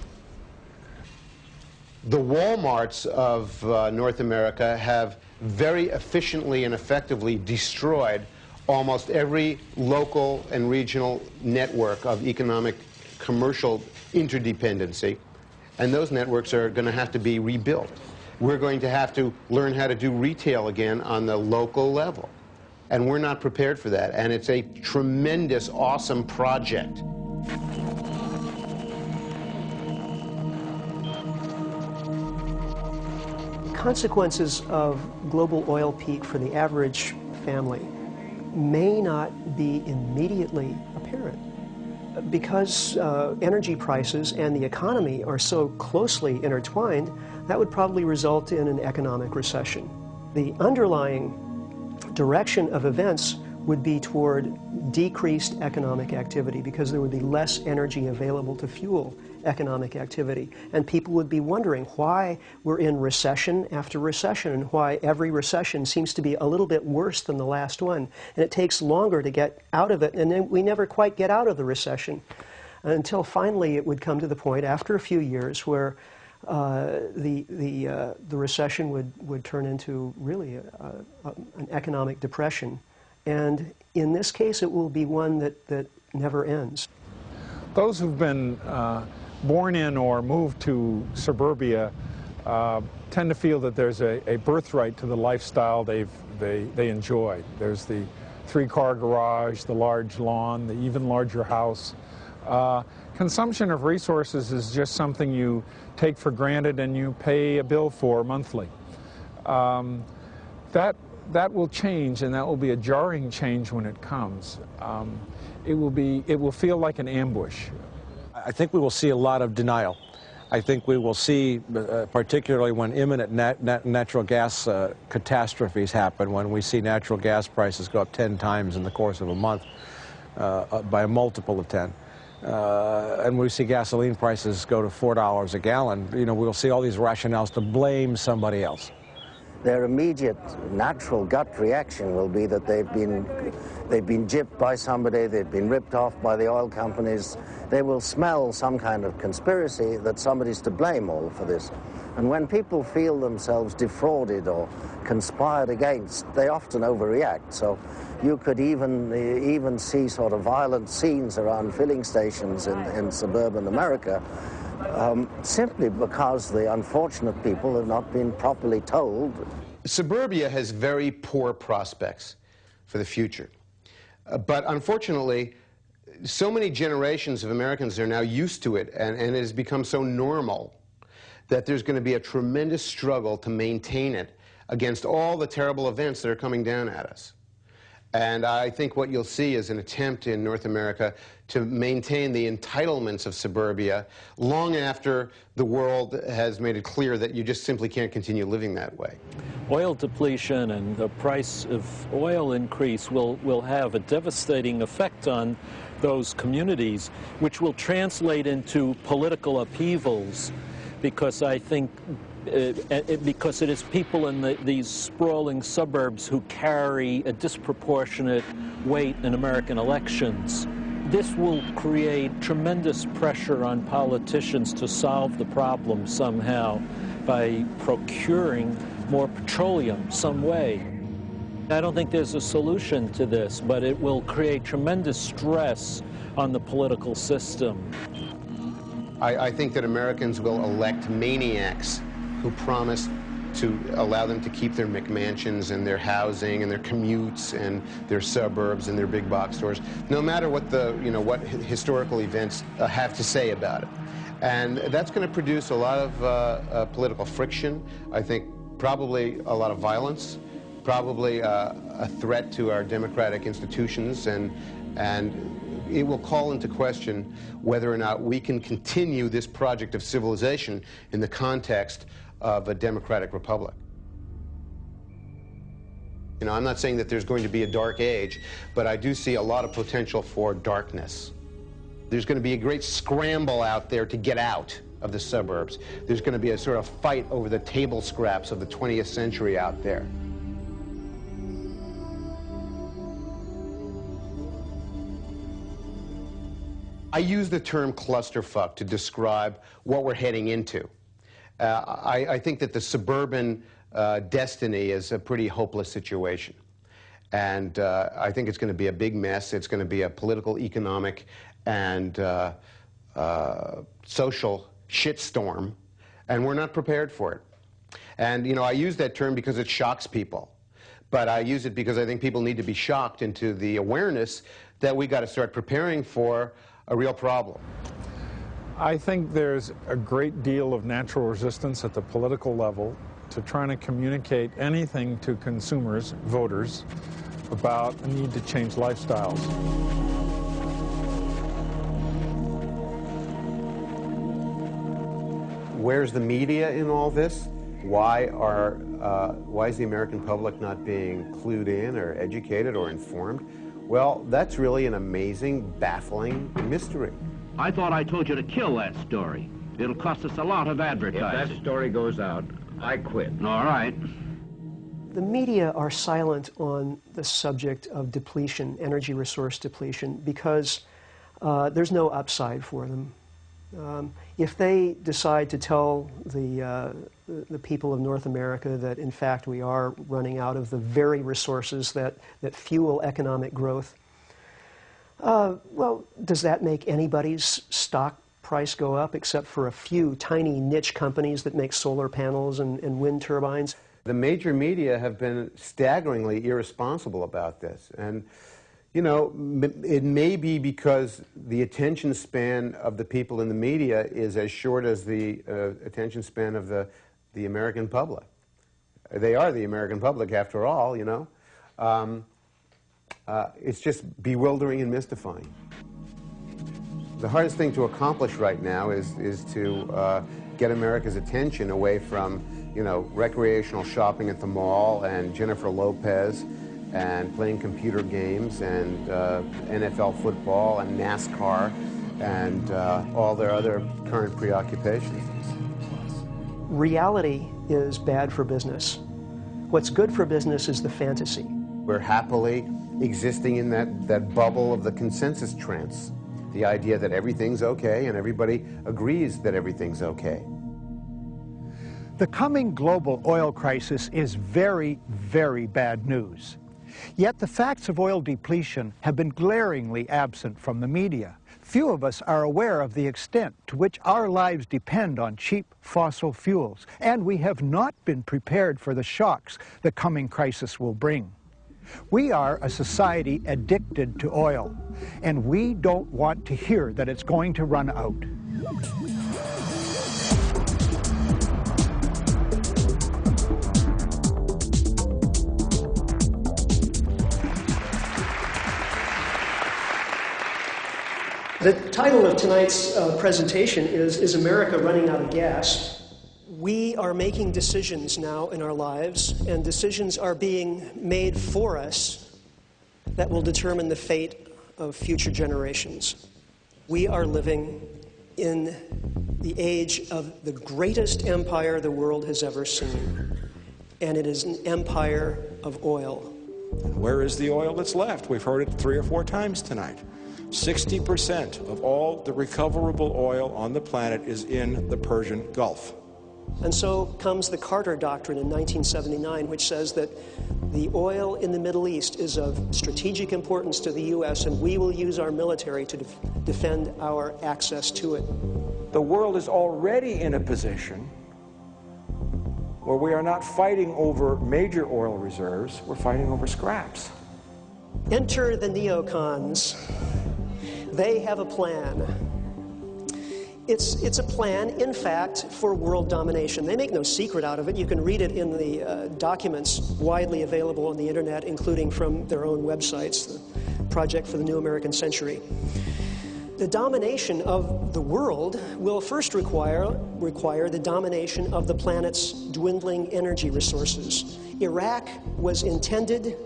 The Walmarts of uh, North America have very efficiently and effectively destroyed almost every local and regional network of economic commercial interdependency, and those networks are going to have to be rebuilt. We're going to have to learn how to do retail again on the local level. And we're not prepared for that. And it's a tremendous, awesome project. Consequences of global oil peak for the average family may not be immediately apparent. Because uh, energy prices and the economy are so closely intertwined, that would probably result in an economic recession. The underlying direction of events would be toward decreased economic activity because there would be less energy available to fuel economic activity. And people would be wondering why we're in recession after recession and why every recession seems to be a little bit worse than the last one. And it takes longer to get out of it, and then we never quite get out of the recession until finally it would come to the point after a few years where uh, the, the, uh, the recession would, would turn into really a, a, an economic depression. And in this case, it will be one that, that never ends. Those who've been uh, born in or moved to suburbia uh, tend to feel that there's a, a birthright to the lifestyle they've, they, they enjoy. There's the three-car garage, the large lawn, the even larger house. Uh, consumption of resources is just something you take for granted and you pay a bill for monthly. Um, that that will change, and that will be a jarring change when it comes. Um, it will be, it will feel like an ambush. I think we will see a lot of denial. I think we will see, uh, particularly when imminent nat nat natural gas uh, catastrophes happen, when we see natural gas prices go up 10 times in the course of a month uh, by a multiple of 10. Uh, and we see gasoline prices go to $4 a gallon, you know, we'll see all these rationales to blame somebody else their immediate natural gut reaction will be that they've been they've been gypped by somebody, they've been ripped off by the oil companies. They will smell some kind of conspiracy that somebody's to blame all for this. And when people feel themselves defrauded or conspired against, they often overreact. So you could even even see sort of violent scenes around filling stations in, in suburban America um, simply because the unfortunate people have not been properly told. Suburbia has very poor prospects for the future. Uh, but unfortunately, so many generations of Americans are now used to it, and, and it has become so normal that there's going to be a tremendous struggle to maintain it against all the terrible events that are coming down at us. And I think what you'll see is an attempt in North America to maintain the entitlements of suburbia long after the world has made it clear that you just simply can't continue living that way. Oil depletion and the price of oil increase will, will have a devastating effect on those communities, which will translate into political upheavals because I think Uh, uh, because it is people in the, these sprawling suburbs who carry a disproportionate weight in American elections. This will create tremendous pressure on politicians to solve the problem somehow by procuring more petroleum some way. I don't think there's a solution to this, but it will create tremendous stress on the political system. I, I think that Americans will elect maniacs who promised to allow them to keep their McMansions and their housing and their commutes and their suburbs and their big box stores, no matter what the, you know, what historical events uh, have to say about it. And that's going to produce a lot of uh, uh, political friction, I think probably a lot of violence, probably uh, a threat to our democratic institutions, and, and it will call into question whether or not we can continue this project of civilization in the context of a democratic republic. You know, I'm not saying that there's going to be a dark age, but I do see a lot of potential for darkness. There's going to be a great scramble out there to get out of the suburbs. There's going to be a sort of fight over the table scraps of the 20th century out there. I use the term clusterfuck to describe what we're heading into. Uh, I, I, think that the suburban uh, destiny is a pretty hopeless situation. And uh, I think it's going to be a big mess. It's going to be a political, economic, and social shitstorm, and we're not prepared for it. And, you know, I use that term because it shocks people. But I use it because I think people need to be shocked into the awareness that we got to start preparing for a real problem. I think there's a great deal of natural resistance at the political level to trying to communicate anything to consumers, voters, about the need to change lifestyles. Where's the media in all this? Why are uh, why is the American public not being clued in or educated or informed? Well, that's really an amazing, baffling mystery. I thought I told you to kill that story. It'll cost us a lot of advertising. If that story goes out, I quit. All right. The media are silent on the subject of depletion, energy resource depletion, because uh, there's no upside for them. Um, if they decide to tell the, uh, the people of North America that in fact we are running out of the very resources that, that fuel economic growth, uh, well, does that make anybody's stock price go up except for a few tiny niche companies that make solar panels and, and wind turbines? The major media have been staggeringly irresponsible about this. And you know, it may be because the attention span of the people in the media is as short as the uh, attention span of the, the American public. They are the American public, after all, you know. Um, uh, it's just bewildering and mystifying. The hardest thing to accomplish right now is, is to uh, get America's attention away from, you know, recreational shopping at the mall and Jennifer Lopez and playing computer games and uh, NFL football and NASCAR and uh, all their other current preoccupations. Reality is bad for business. What's good for business is the fantasy. We're happily existing in that, that bubble of the consensus trance, the idea that everything's okay and everybody agrees that everything's okay. The coming global oil crisis is very, very bad news. Yet the facts of oil depletion have been glaringly absent from the media. Few of us are aware of the extent to which our lives depend on cheap fossil fuels, and we have not been prepared for the shocks the coming crisis will bring. We are a society addicted to oil, and we don't want to hear that it's going to run out. The title of tonight's uh, presentation is Is America Running Out of Gas? We are making decisions now in our lives, and decisions are being made for us that will determine the fate of future generations. We are living in the age of the greatest empire the world has ever seen, and it is an empire of oil. Where is the oil that's left? We've heard it three or four times tonight. 60% of all the recoverable oil on the planet is in the Persian Gulf. And so comes the Carter Doctrine in 1979, which says that the oil in the Middle East is of strategic importance to the U.S., and we will use our military to def defend our access to it. The world is already in a position where we are not fighting over major oil reserves, we're fighting over scraps. Enter the neocons. They have a plan. It's, it's a plan, in fact, for world domination. They make no secret out of it. You can read it in the uh, documents widely available on the internet, including from their own websites, the Project for the New American Century. The domination of the world will first require, require the domination of the planet's dwindling energy resources. Iraq was intended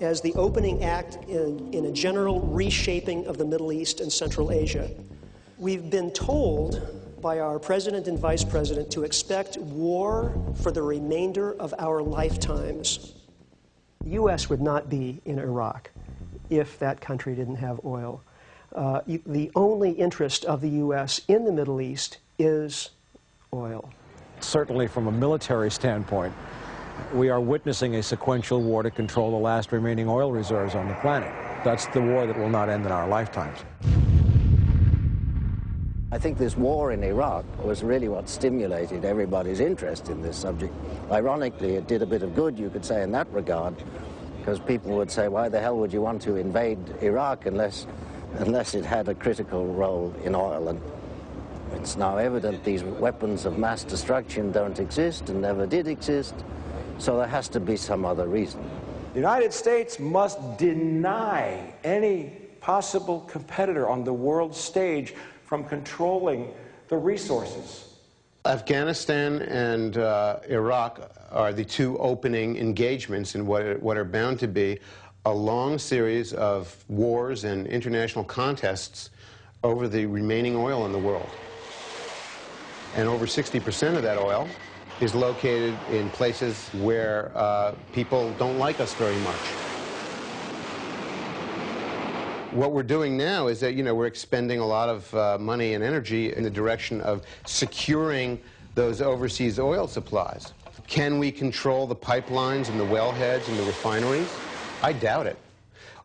as the opening act in, in a general reshaping of the Middle East and Central Asia. We've been told by our president and vice president to expect war for the remainder of our lifetimes. The U.S. would not be in Iraq if that country didn't have oil. Uh, the only interest of the U.S. in the Middle East is oil. Certainly, from a military standpoint, we are witnessing a sequential war to control the last remaining oil reserves on the planet. That's the war that will not end in our lifetimes. I think this war in Iraq was really what stimulated everybody's interest in this subject. Ironically, it did a bit of good, you could say, in that regard, because people would say, why the hell would you want to invade Iraq unless, unless it had a critical role in oil? And it's now evident these weapons of mass destruction don't exist and never did exist. So there has to be some other reason. The United States must deny any possible competitor on the world stage from controlling the resources. Afghanistan and uh, Iraq are the two opening engagements in what are, what are bound to be a long series of wars and international contests over the remaining oil in the world. And over 60% of that oil is located in places where uh, people don't like us very much. What we're doing now is that, you know, we're expending a lot of uh, money and energy in the direction of securing those overseas oil supplies. Can we control the pipelines and the wellheads and the refineries? I doubt it.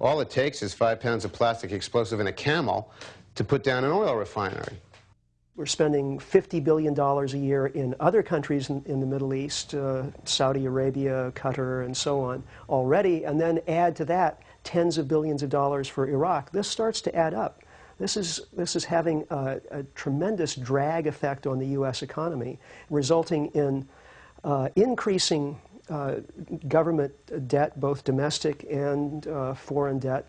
All it takes is five pounds of plastic explosive in a camel to put down an oil refinery. We're spending $50 billion a year in other countries in, in the Middle East, uh, Saudi Arabia, Qatar, and so on, already, and then add to that tens of billions of dollars for Iraq. This starts to add up. This is, this is having a, a tremendous drag effect on the U.S. economy, resulting in uh, increasing uh, government debt, both domestic and uh, foreign debt.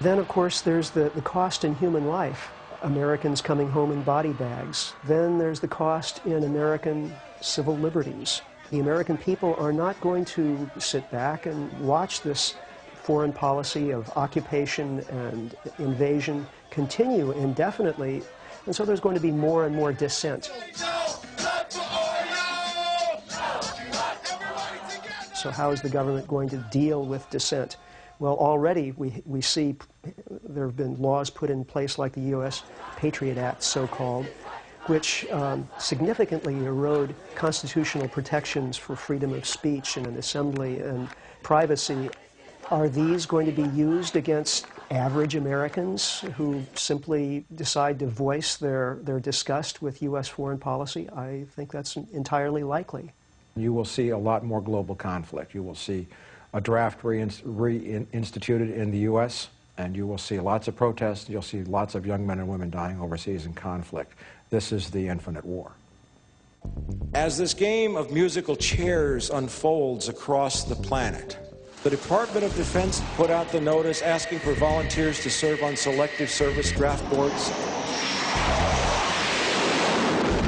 Then, of course, there's the, the cost in human life. Americans coming home in body bags. Then there's the cost in American civil liberties. The American people are not going to sit back and watch this foreign policy of occupation and invasion continue indefinitely. And so there's going to be more and more dissent. So how is the government going to deal with dissent? Well, already we, we see there have been laws put in place like the U.S. Patriot Act, so-called, which um, significantly erode constitutional protections for freedom of speech and an assembly and privacy. Are these going to be used against average Americans who simply decide to voice their, their disgust with U.S. foreign policy? I think that's entirely likely. You will see a lot more global conflict. You will see a draft reinstituted in the U.S., and you will see lots of protests. You'll see lots of young men and women dying overseas in conflict. This is the infinite war. As this game of musical chairs unfolds across the planet, the Department of Defense put out the notice asking for volunteers to serve on selective service draft boards.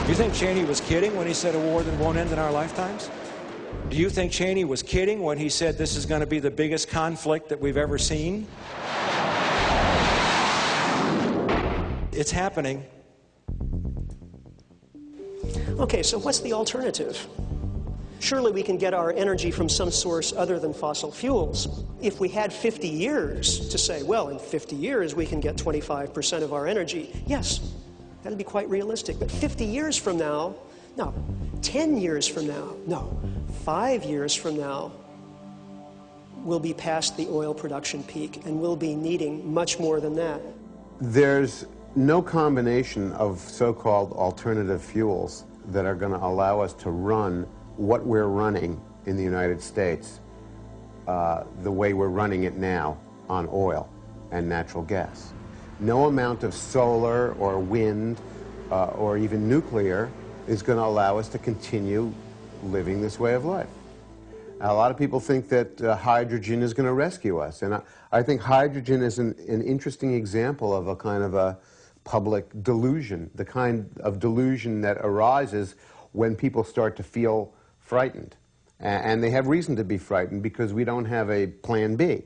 Do you think Cheney was kidding when he said a war that won't end in our lifetimes? Do you think Cheney was kidding when he said this is going to be the biggest conflict that we've ever seen? It's happening. Okay, so what's the alternative? Surely we can get our energy from some source other than fossil fuels. If we had 50 years to say, well, in 50 years we can get 25% of our energy, yes, that'd be quite realistic. But 50 years from now, no. 10 years from now, no. Five years from now, we'll be past the oil production peak and we'll be needing much more than that. There's no combination of so-called alternative fuels that are going to allow us to run what we're running in the United States uh, the way we're running it now on oil and natural gas. No amount of solar or wind uh, or even nuclear is going to allow us to continue living this way of life. A lot of people think that uh, hydrogen is going to rescue us, and I, I think hydrogen is an, an interesting example of a kind of a public delusion, the kind of delusion that arises when people start to feel frightened. And they have reason to be frightened because we don't have a plan B.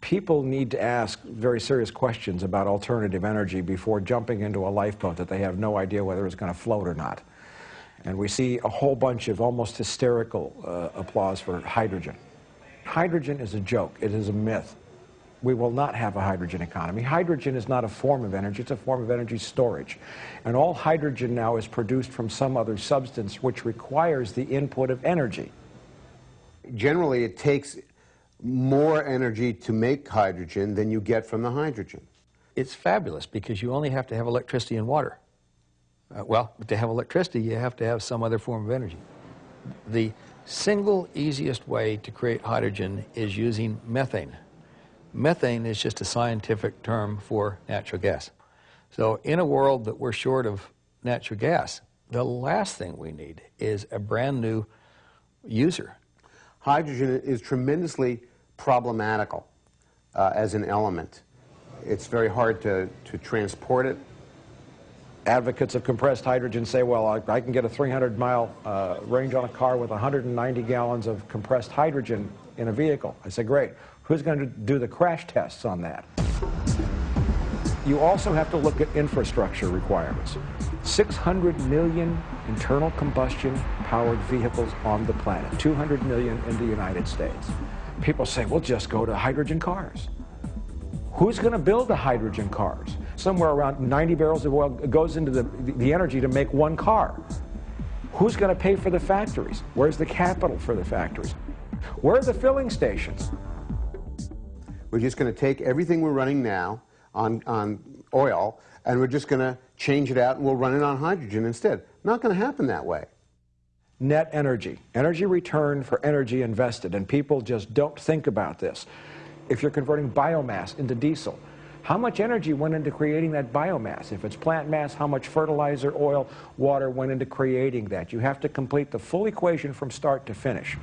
People need to ask very serious questions about alternative energy before jumping into a lifeboat that they have no idea whether it's going to float or not. And we see a whole bunch of almost hysterical uh, applause for hydrogen. Hydrogen is a joke. It is a myth we will not have a hydrogen economy. Hydrogen is not a form of energy, it's a form of energy storage. And all hydrogen now is produced from some other substance which requires the input of energy. Generally, it takes more energy to make hydrogen than you get from the hydrogen. It's fabulous because you only have to have electricity and water. Uh, well, to have electricity, you have to have some other form of energy. The single easiest way to create hydrogen is using methane. Methane is just a scientific term for natural gas. So in a world that we're short of natural gas, the last thing we need is a brand new user hydrogen is tremendously problematical uh, as an element. It's very hard to, to transport it. Advocates of compressed hydrogen say, well, I, I can get a 300 mile uh, range on a car with 190 gallons of compressed hydrogen in a vehicle. I say, great. Who's going to do the crash tests on that? You also have to look at infrastructure requirements. 600 million internal combustion powered vehicles on the planet, 200 million in the United States. People say, we'll just go to hydrogen cars. Who's going to build the hydrogen cars? Somewhere around 90 barrels of oil goes into the, the energy to make one car. Who's going to pay for the factories? Where's the capital for the factories? Where are the filling stations? We're just going to take everything we're running now on, on oil and we're just going to change it out and we'll run it on hydrogen instead. Not going to happen that way. Net energy, energy return for energy invested, and people just don't think about this. If you're converting biomass into diesel, how much energy went into creating that biomass? If it's plant mass, how much fertilizer, oil, water went into creating that? You have to complete the full equation from start to finish.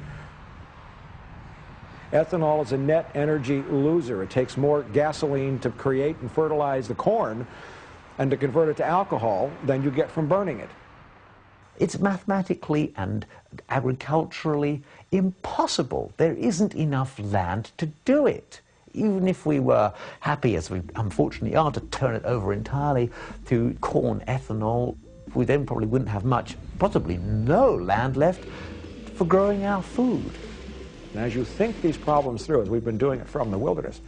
Ethanol is a net energy loser. It takes more gasoline to create and fertilize the corn and to convert it to alcohol than you get from burning it. It's mathematically and agriculturally impossible. There isn't enough land to do it. Even if we were happy, as we unfortunately are, to turn it over entirely to corn ethanol, we then probably wouldn't have much, possibly no land left for growing our food. And as you think these problems through, as we've been doing it from the wilderness,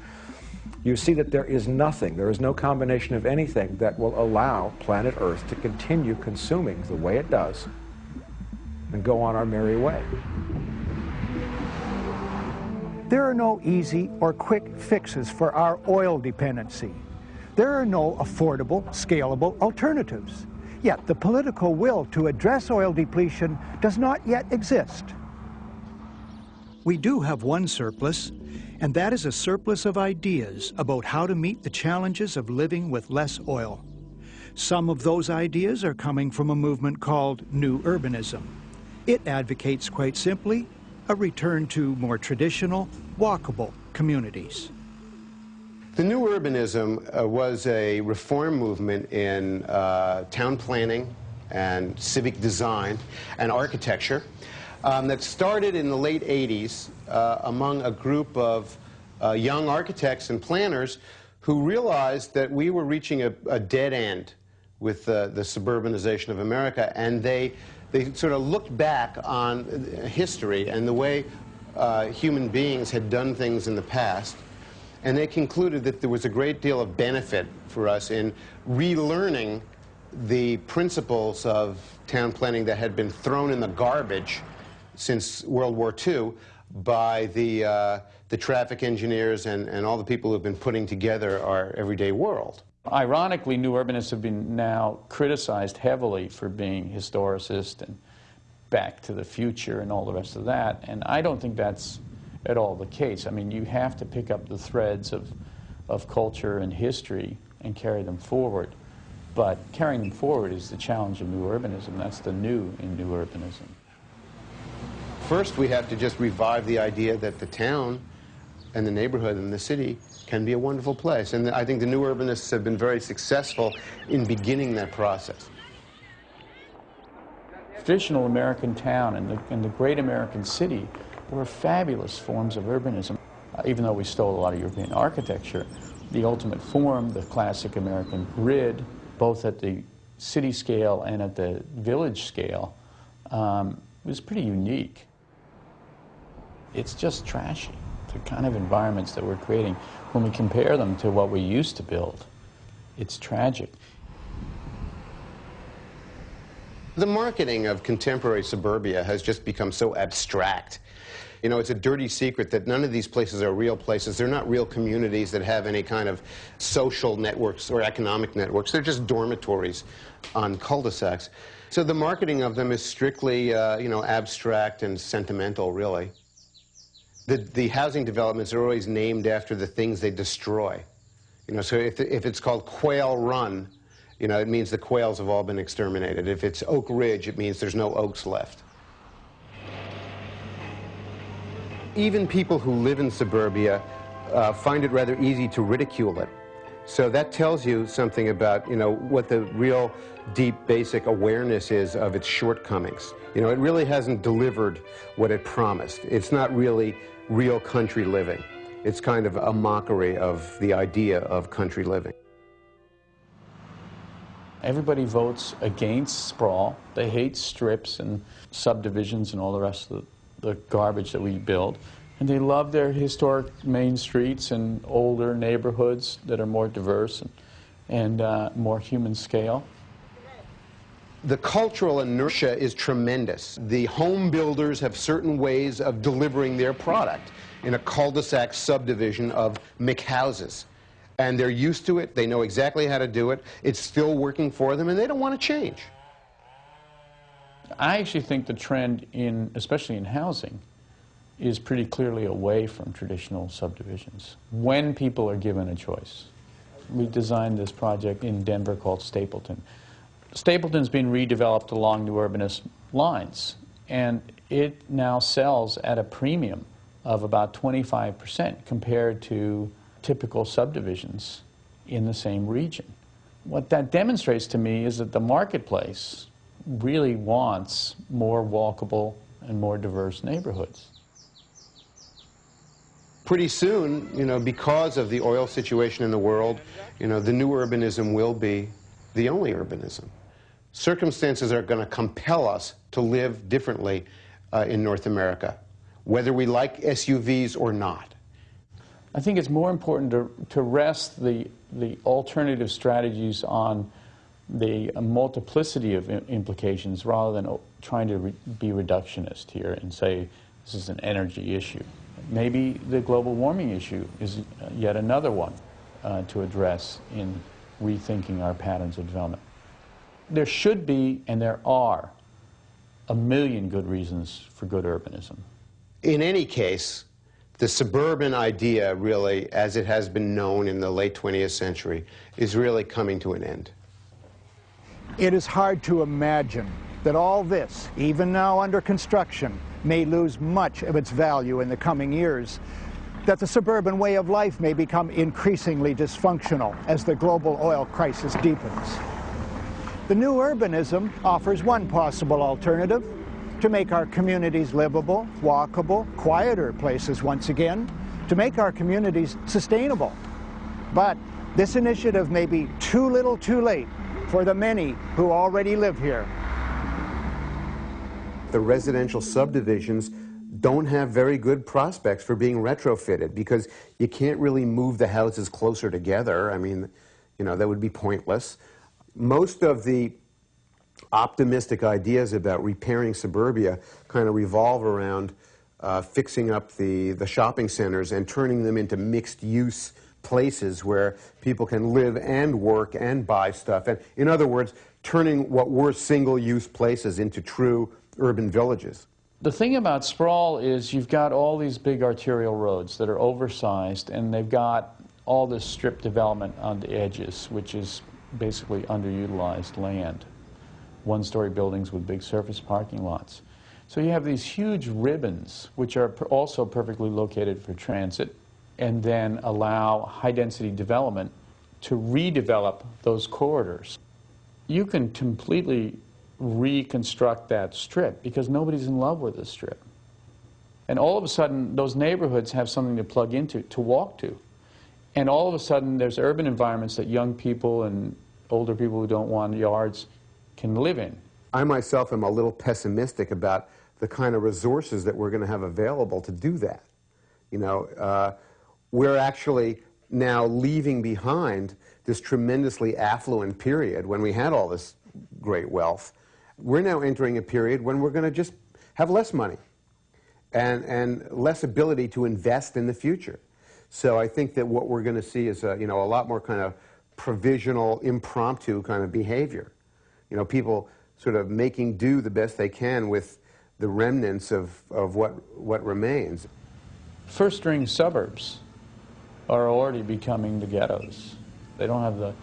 you see that there is nothing, there is no combination of anything that will allow planet Earth to continue consuming the way it does and go on our merry way. There are no easy or quick fixes for our oil dependency. There are no affordable, scalable alternatives. Yet the political will to address oil depletion does not yet exist. We do have one surplus, and that is a surplus of ideas about how to meet the challenges of living with less oil. Some of those ideas are coming from a movement called New Urbanism. It advocates, quite simply, a return to more traditional, walkable communities. The New Urbanism uh, was a reform movement in uh, town planning and civic design and architecture um, that started in the late 80s uh, among a group of uh, young architects and planners who realized that we were reaching a, a dead end with uh, the suburbanization of America, and they, they sort of looked back on history and the way uh, human beings had done things in the past, and they concluded that there was a great deal of benefit for us in relearning the principles of town planning that had been thrown in the garbage since World War II by the, uh, the traffic engineers and, and all the people who have been putting together our everyday world. Ironically, new urbanists have been now criticized heavily for being historicist and back to the future and all the rest of that, and I don't think that's at all the case. I mean, you have to pick up the threads of, of culture and history and carry them forward. But carrying them forward is the challenge of new urbanism. That's the new in new urbanism. First, we have to just revive the idea that the town and the neighborhood and the city can be a wonderful place. And I think the new urbanists have been very successful in beginning that process. Traditional American town and the, and the great American city were fabulous forms of urbanism. Uh, even though we stole a lot of European architecture, the ultimate form, the classic American grid, both at the city scale and at the village scale, um, was pretty unique it's just trashy, the kind of environments that we're creating. When we compare them to what we used to build, it's tragic. The marketing of contemporary suburbia has just become so abstract. You know, it's a dirty secret that none of these places are real places. They're not real communities that have any kind of social networks or economic networks. They're just dormitories on cul-de-sacs. So the marketing of them is strictly, uh, you know, abstract and sentimental, really. The, the housing developments are always named after the things they destroy. You know, so if, if it's called Quail Run, you know, it means the quails have all been exterminated. If it's Oak Ridge, it means there's no oaks left. even people who live in suburbia uh, find it rather easy to ridicule it. So that tells you something about, you know, what the real deep basic awareness is of its shortcomings. You know, it really hasn't delivered what it promised. It's not really real country living. It's kind of a mockery of the idea of country living. Everybody votes against sprawl. They hate strips and subdivisions and all the rest of the, the garbage that we build. And they love their historic main streets and older neighborhoods that are more diverse and, and uh, more human scale. The cultural inertia is tremendous. The home builders have certain ways of delivering their product in a cul-de-sac subdivision of McHouses. And they're used to it. They know exactly how to do it. It's still working for them, and they don't want to change. I actually think the trend in, especially in housing, is pretty clearly away from traditional subdivisions when people are given a choice. We designed this project in Denver called Stapleton. Stapleton's been redeveloped along new urbanist lines, and it now sells at a premium of about 25% compared to typical subdivisions in the same region. What that demonstrates to me is that the marketplace really wants more walkable and more diverse neighborhoods pretty soon, you know, because of the oil situation in the world, you know, the new urbanism will be the only urbanism. Circumstances are going to compel us to live differently uh, in North America, whether we like SUVs or not. I think it's more important to, to rest the, the alternative strategies on the multiplicity of implications rather than trying to re be reductionist here and say this is an energy issue. Maybe the global warming issue is yet another one uh, to address in rethinking our patterns of development. There should be, and there are, a million good reasons for good urbanism. In any case, the suburban idea, really, as it has been known in the late 20th century, is really coming to an end. It is hard to imagine that all this, even now under construction, may lose much of its value in the coming years, that the suburban way of life may become increasingly dysfunctional as the global oil crisis deepens. The new urbanism offers one possible alternative, to make our communities livable, walkable, quieter places once again, to make our communities sustainable. But this initiative may be too little too late for the many who already live here the residential subdivisions don't have very good prospects for being retrofitted because you can't really move the houses closer together. I mean, you know, that would be pointless. Most of the optimistic ideas about repairing suburbia kind of revolve around uh, fixing up the, the shopping centers and turning them into mixed-use places where people can live and work and buy stuff. And in other words, turning what were single-use places into true urban villages. The thing about sprawl is you've got all these big arterial roads that are oversized and they've got all this strip development on the edges, which is basically underutilized land. One-story buildings with big surface parking lots. So you have these huge ribbons, which are also perfectly located for transit, and then allow high-density development to redevelop those corridors. You can completely reconstruct that strip because nobody's in love with the strip. And all of a sudden, those neighborhoods have something to plug into, to walk to. And all of a sudden, there's urban environments that young people and older people who don't want yards can live in. I myself am a little pessimistic about the kind of resources that we're going to have available to do that. You know, uh, we're actually now leaving behind this tremendously affluent period when we had all this great wealth we're now entering a period when we're going to just have less money and, and less ability to invest in the future. So I think that what we're going to see is a, you know, a lot more kind of provisional, impromptu kind of behavior. You know, people sort of making do the best they can with the remnants of, of what, what remains. First-ring suburbs are already becoming the ghettos. They don't have the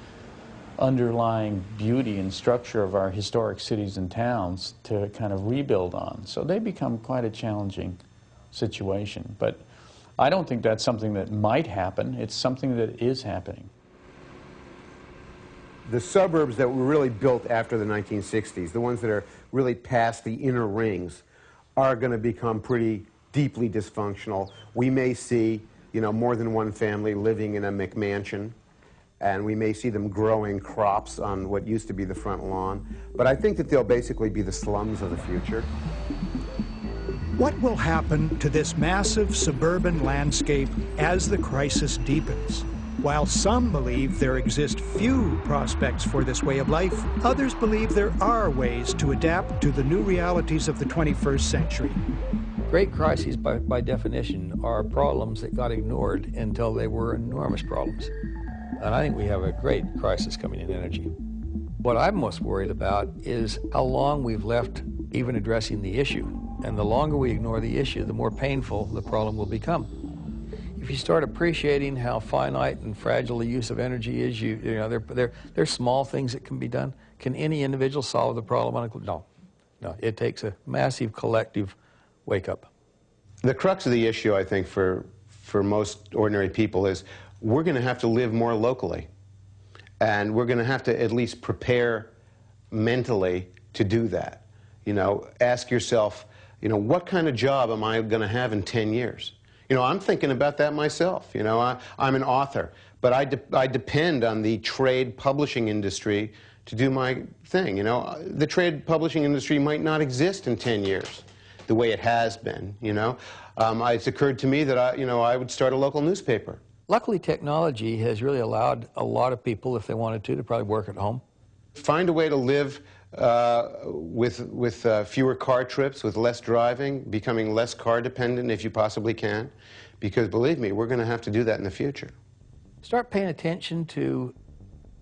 underlying beauty and structure of our historic cities and towns to kind of rebuild on. So they become quite a challenging situation. But I don't think that's something that might happen. It's something that is happening. The suburbs that were really built after the 1960s, the ones that are really past the inner rings, are going to become pretty deeply dysfunctional. We may see, you know, more than one family living in a McMansion, and we may see them growing crops on what used to be the front lawn. But I think that they'll basically be the slums of the future. What will happen to this massive suburban landscape as the crisis deepens? While some believe there exist few prospects for this way of life, others believe there are ways to adapt to the new realities of the 21st century. Great crises, by, by definition, are problems that got ignored until they were enormous problems. And I think we have a great crisis coming in energy. What I'm most worried about is how long we've left even addressing the issue. And the longer we ignore the issue, the more painful the problem will become. If you start appreciating how finite and fragile the use of energy is, you, you know, there, there, there are small things that can be done. Can any individual solve the problem? On a, No. No. It takes a massive collective wake up. The crux of the issue, I think, for, for most ordinary people is we're going to have to live more locally. And we're going to have to at least prepare mentally to do that. You know, ask yourself, you know, what kind of job am I going to have in 10 years? You know, I'm thinking about that myself. You know, I, am an author, but I, de I depend on the trade publishing industry to do my thing. You know, the trade publishing industry might not exist in 10 years the way it has been, you know. Um, it's occurred to me that I, you know, I would start a local newspaper. Luckily, technology has really allowed a lot of people, if they wanted to, to probably work at home. Find a way to live uh, with, with uh, fewer car trips, with less driving, becoming less car dependent if you possibly can. Because believe me, we're going to have to do that in the future. Start paying attention to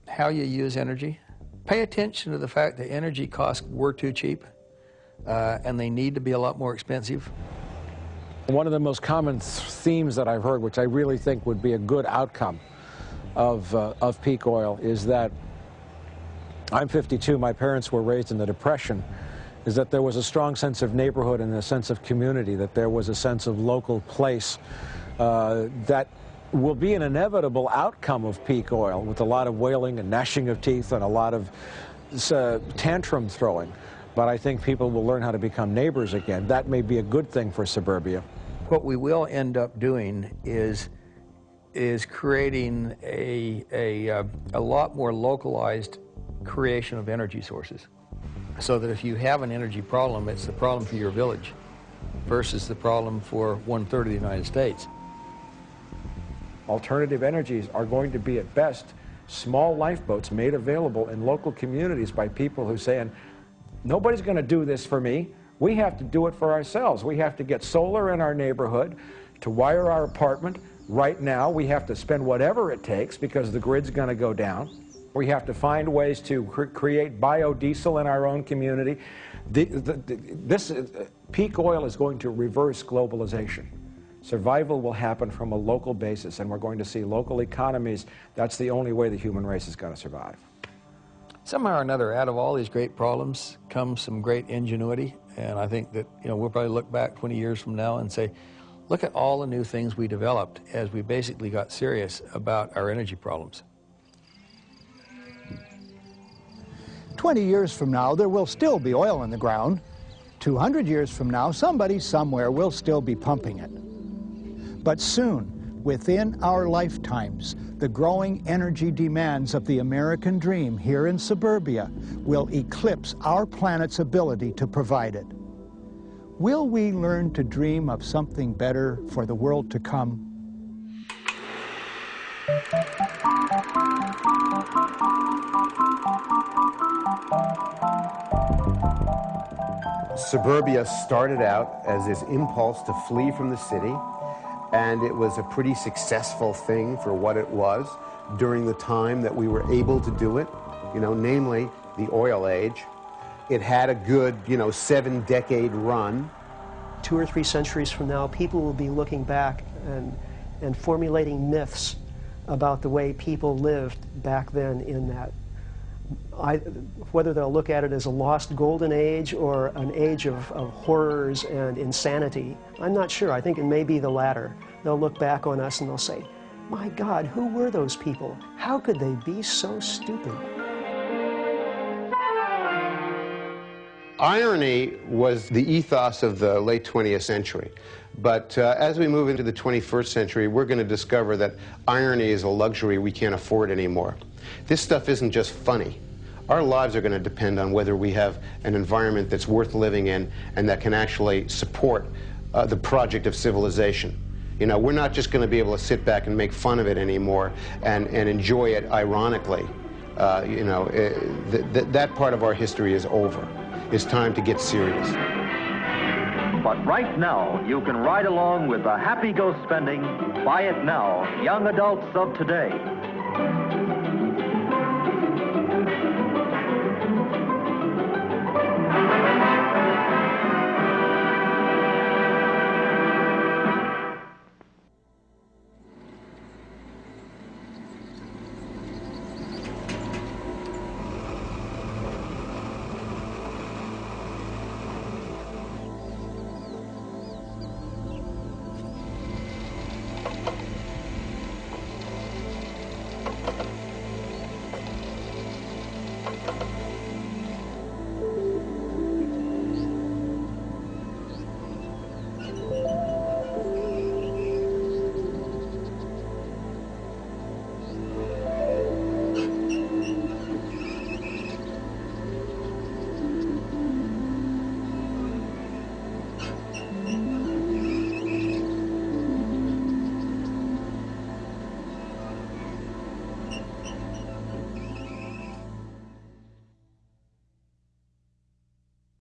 how you use energy. Pay attention to the fact that energy costs were too cheap uh, and they need to be a lot more expensive. One of the most common themes that I've heard, which I really think would be a good outcome of, uh, of peak oil, is that I'm 52, my parents were raised in the Depression, is that there was a strong sense of neighborhood and a sense of community, that there was a sense of local place uh, that will be an inevitable outcome of peak oil with a lot of wailing and gnashing of teeth and a lot of uh, tantrum throwing. But I think people will learn how to become neighbors again. That may be a good thing for suburbia. What we will end up doing is is creating a, a, uh, a lot more localized creation of energy sources. So that if you have an energy problem, it's the problem for your village versus the problem for one-third of the United States. Alternative energies are going to be, at best, small lifeboats made available in local communities by people who say, and nobody's going to do this for me. We have to do it for ourselves. We have to get solar in our neighborhood to wire our apartment. Right now, we have to spend whatever it takes because the grid's going to go down. We have to find ways to cre create biodiesel in our own community. The, the, the, this uh, peak oil is going to reverse globalization. Survival will happen from a local basis, and we're going to see local economies. That's the only way the human race is going to survive. Somehow or another, out of all these great problems comes some great ingenuity and I think that, you know, we'll probably look back 20 years from now and say, look at all the new things we developed as we basically got serious about our energy problems. 20 years from now, there will still be oil in the ground. 200 years from now, somebody somewhere will still be pumping it. But soon, within our lifetimes, the growing energy demands of the American dream here in suburbia will eclipse our planet's ability to provide it. Will we learn to dream of something better for the world to come? Suburbia started out as this impulse to flee from the city and it was a pretty successful thing for what it was during the time that we were able to do it, you know, namely the oil age. It had a good, you know, seven decade run. Two or three centuries from now, people will be looking back and, and formulating myths about the way people lived back then in that I, whether they'll look at it as a lost golden age or an age of, of horrors and insanity, I'm not sure. I think it may be the latter. They'll look back on us and they'll say, my God, who were those people? How could they be so stupid? Irony was the ethos of the late 20th century. But uh, as we move into the 21st century, we're going to discover that irony is a luxury we can't afford anymore. This stuff isn't just funny. Our lives are going to depend on whether we have an environment that's worth living in and that can actually support uh, the project of civilization. You know, we're not just going to be able to sit back and make fun of it anymore and, and enjoy it ironically. Uh, you know, it, eh, th th that part of our history is over. It's time to get serious. But right now, you can ride along with the happy go spending, buy it now, young adults of today.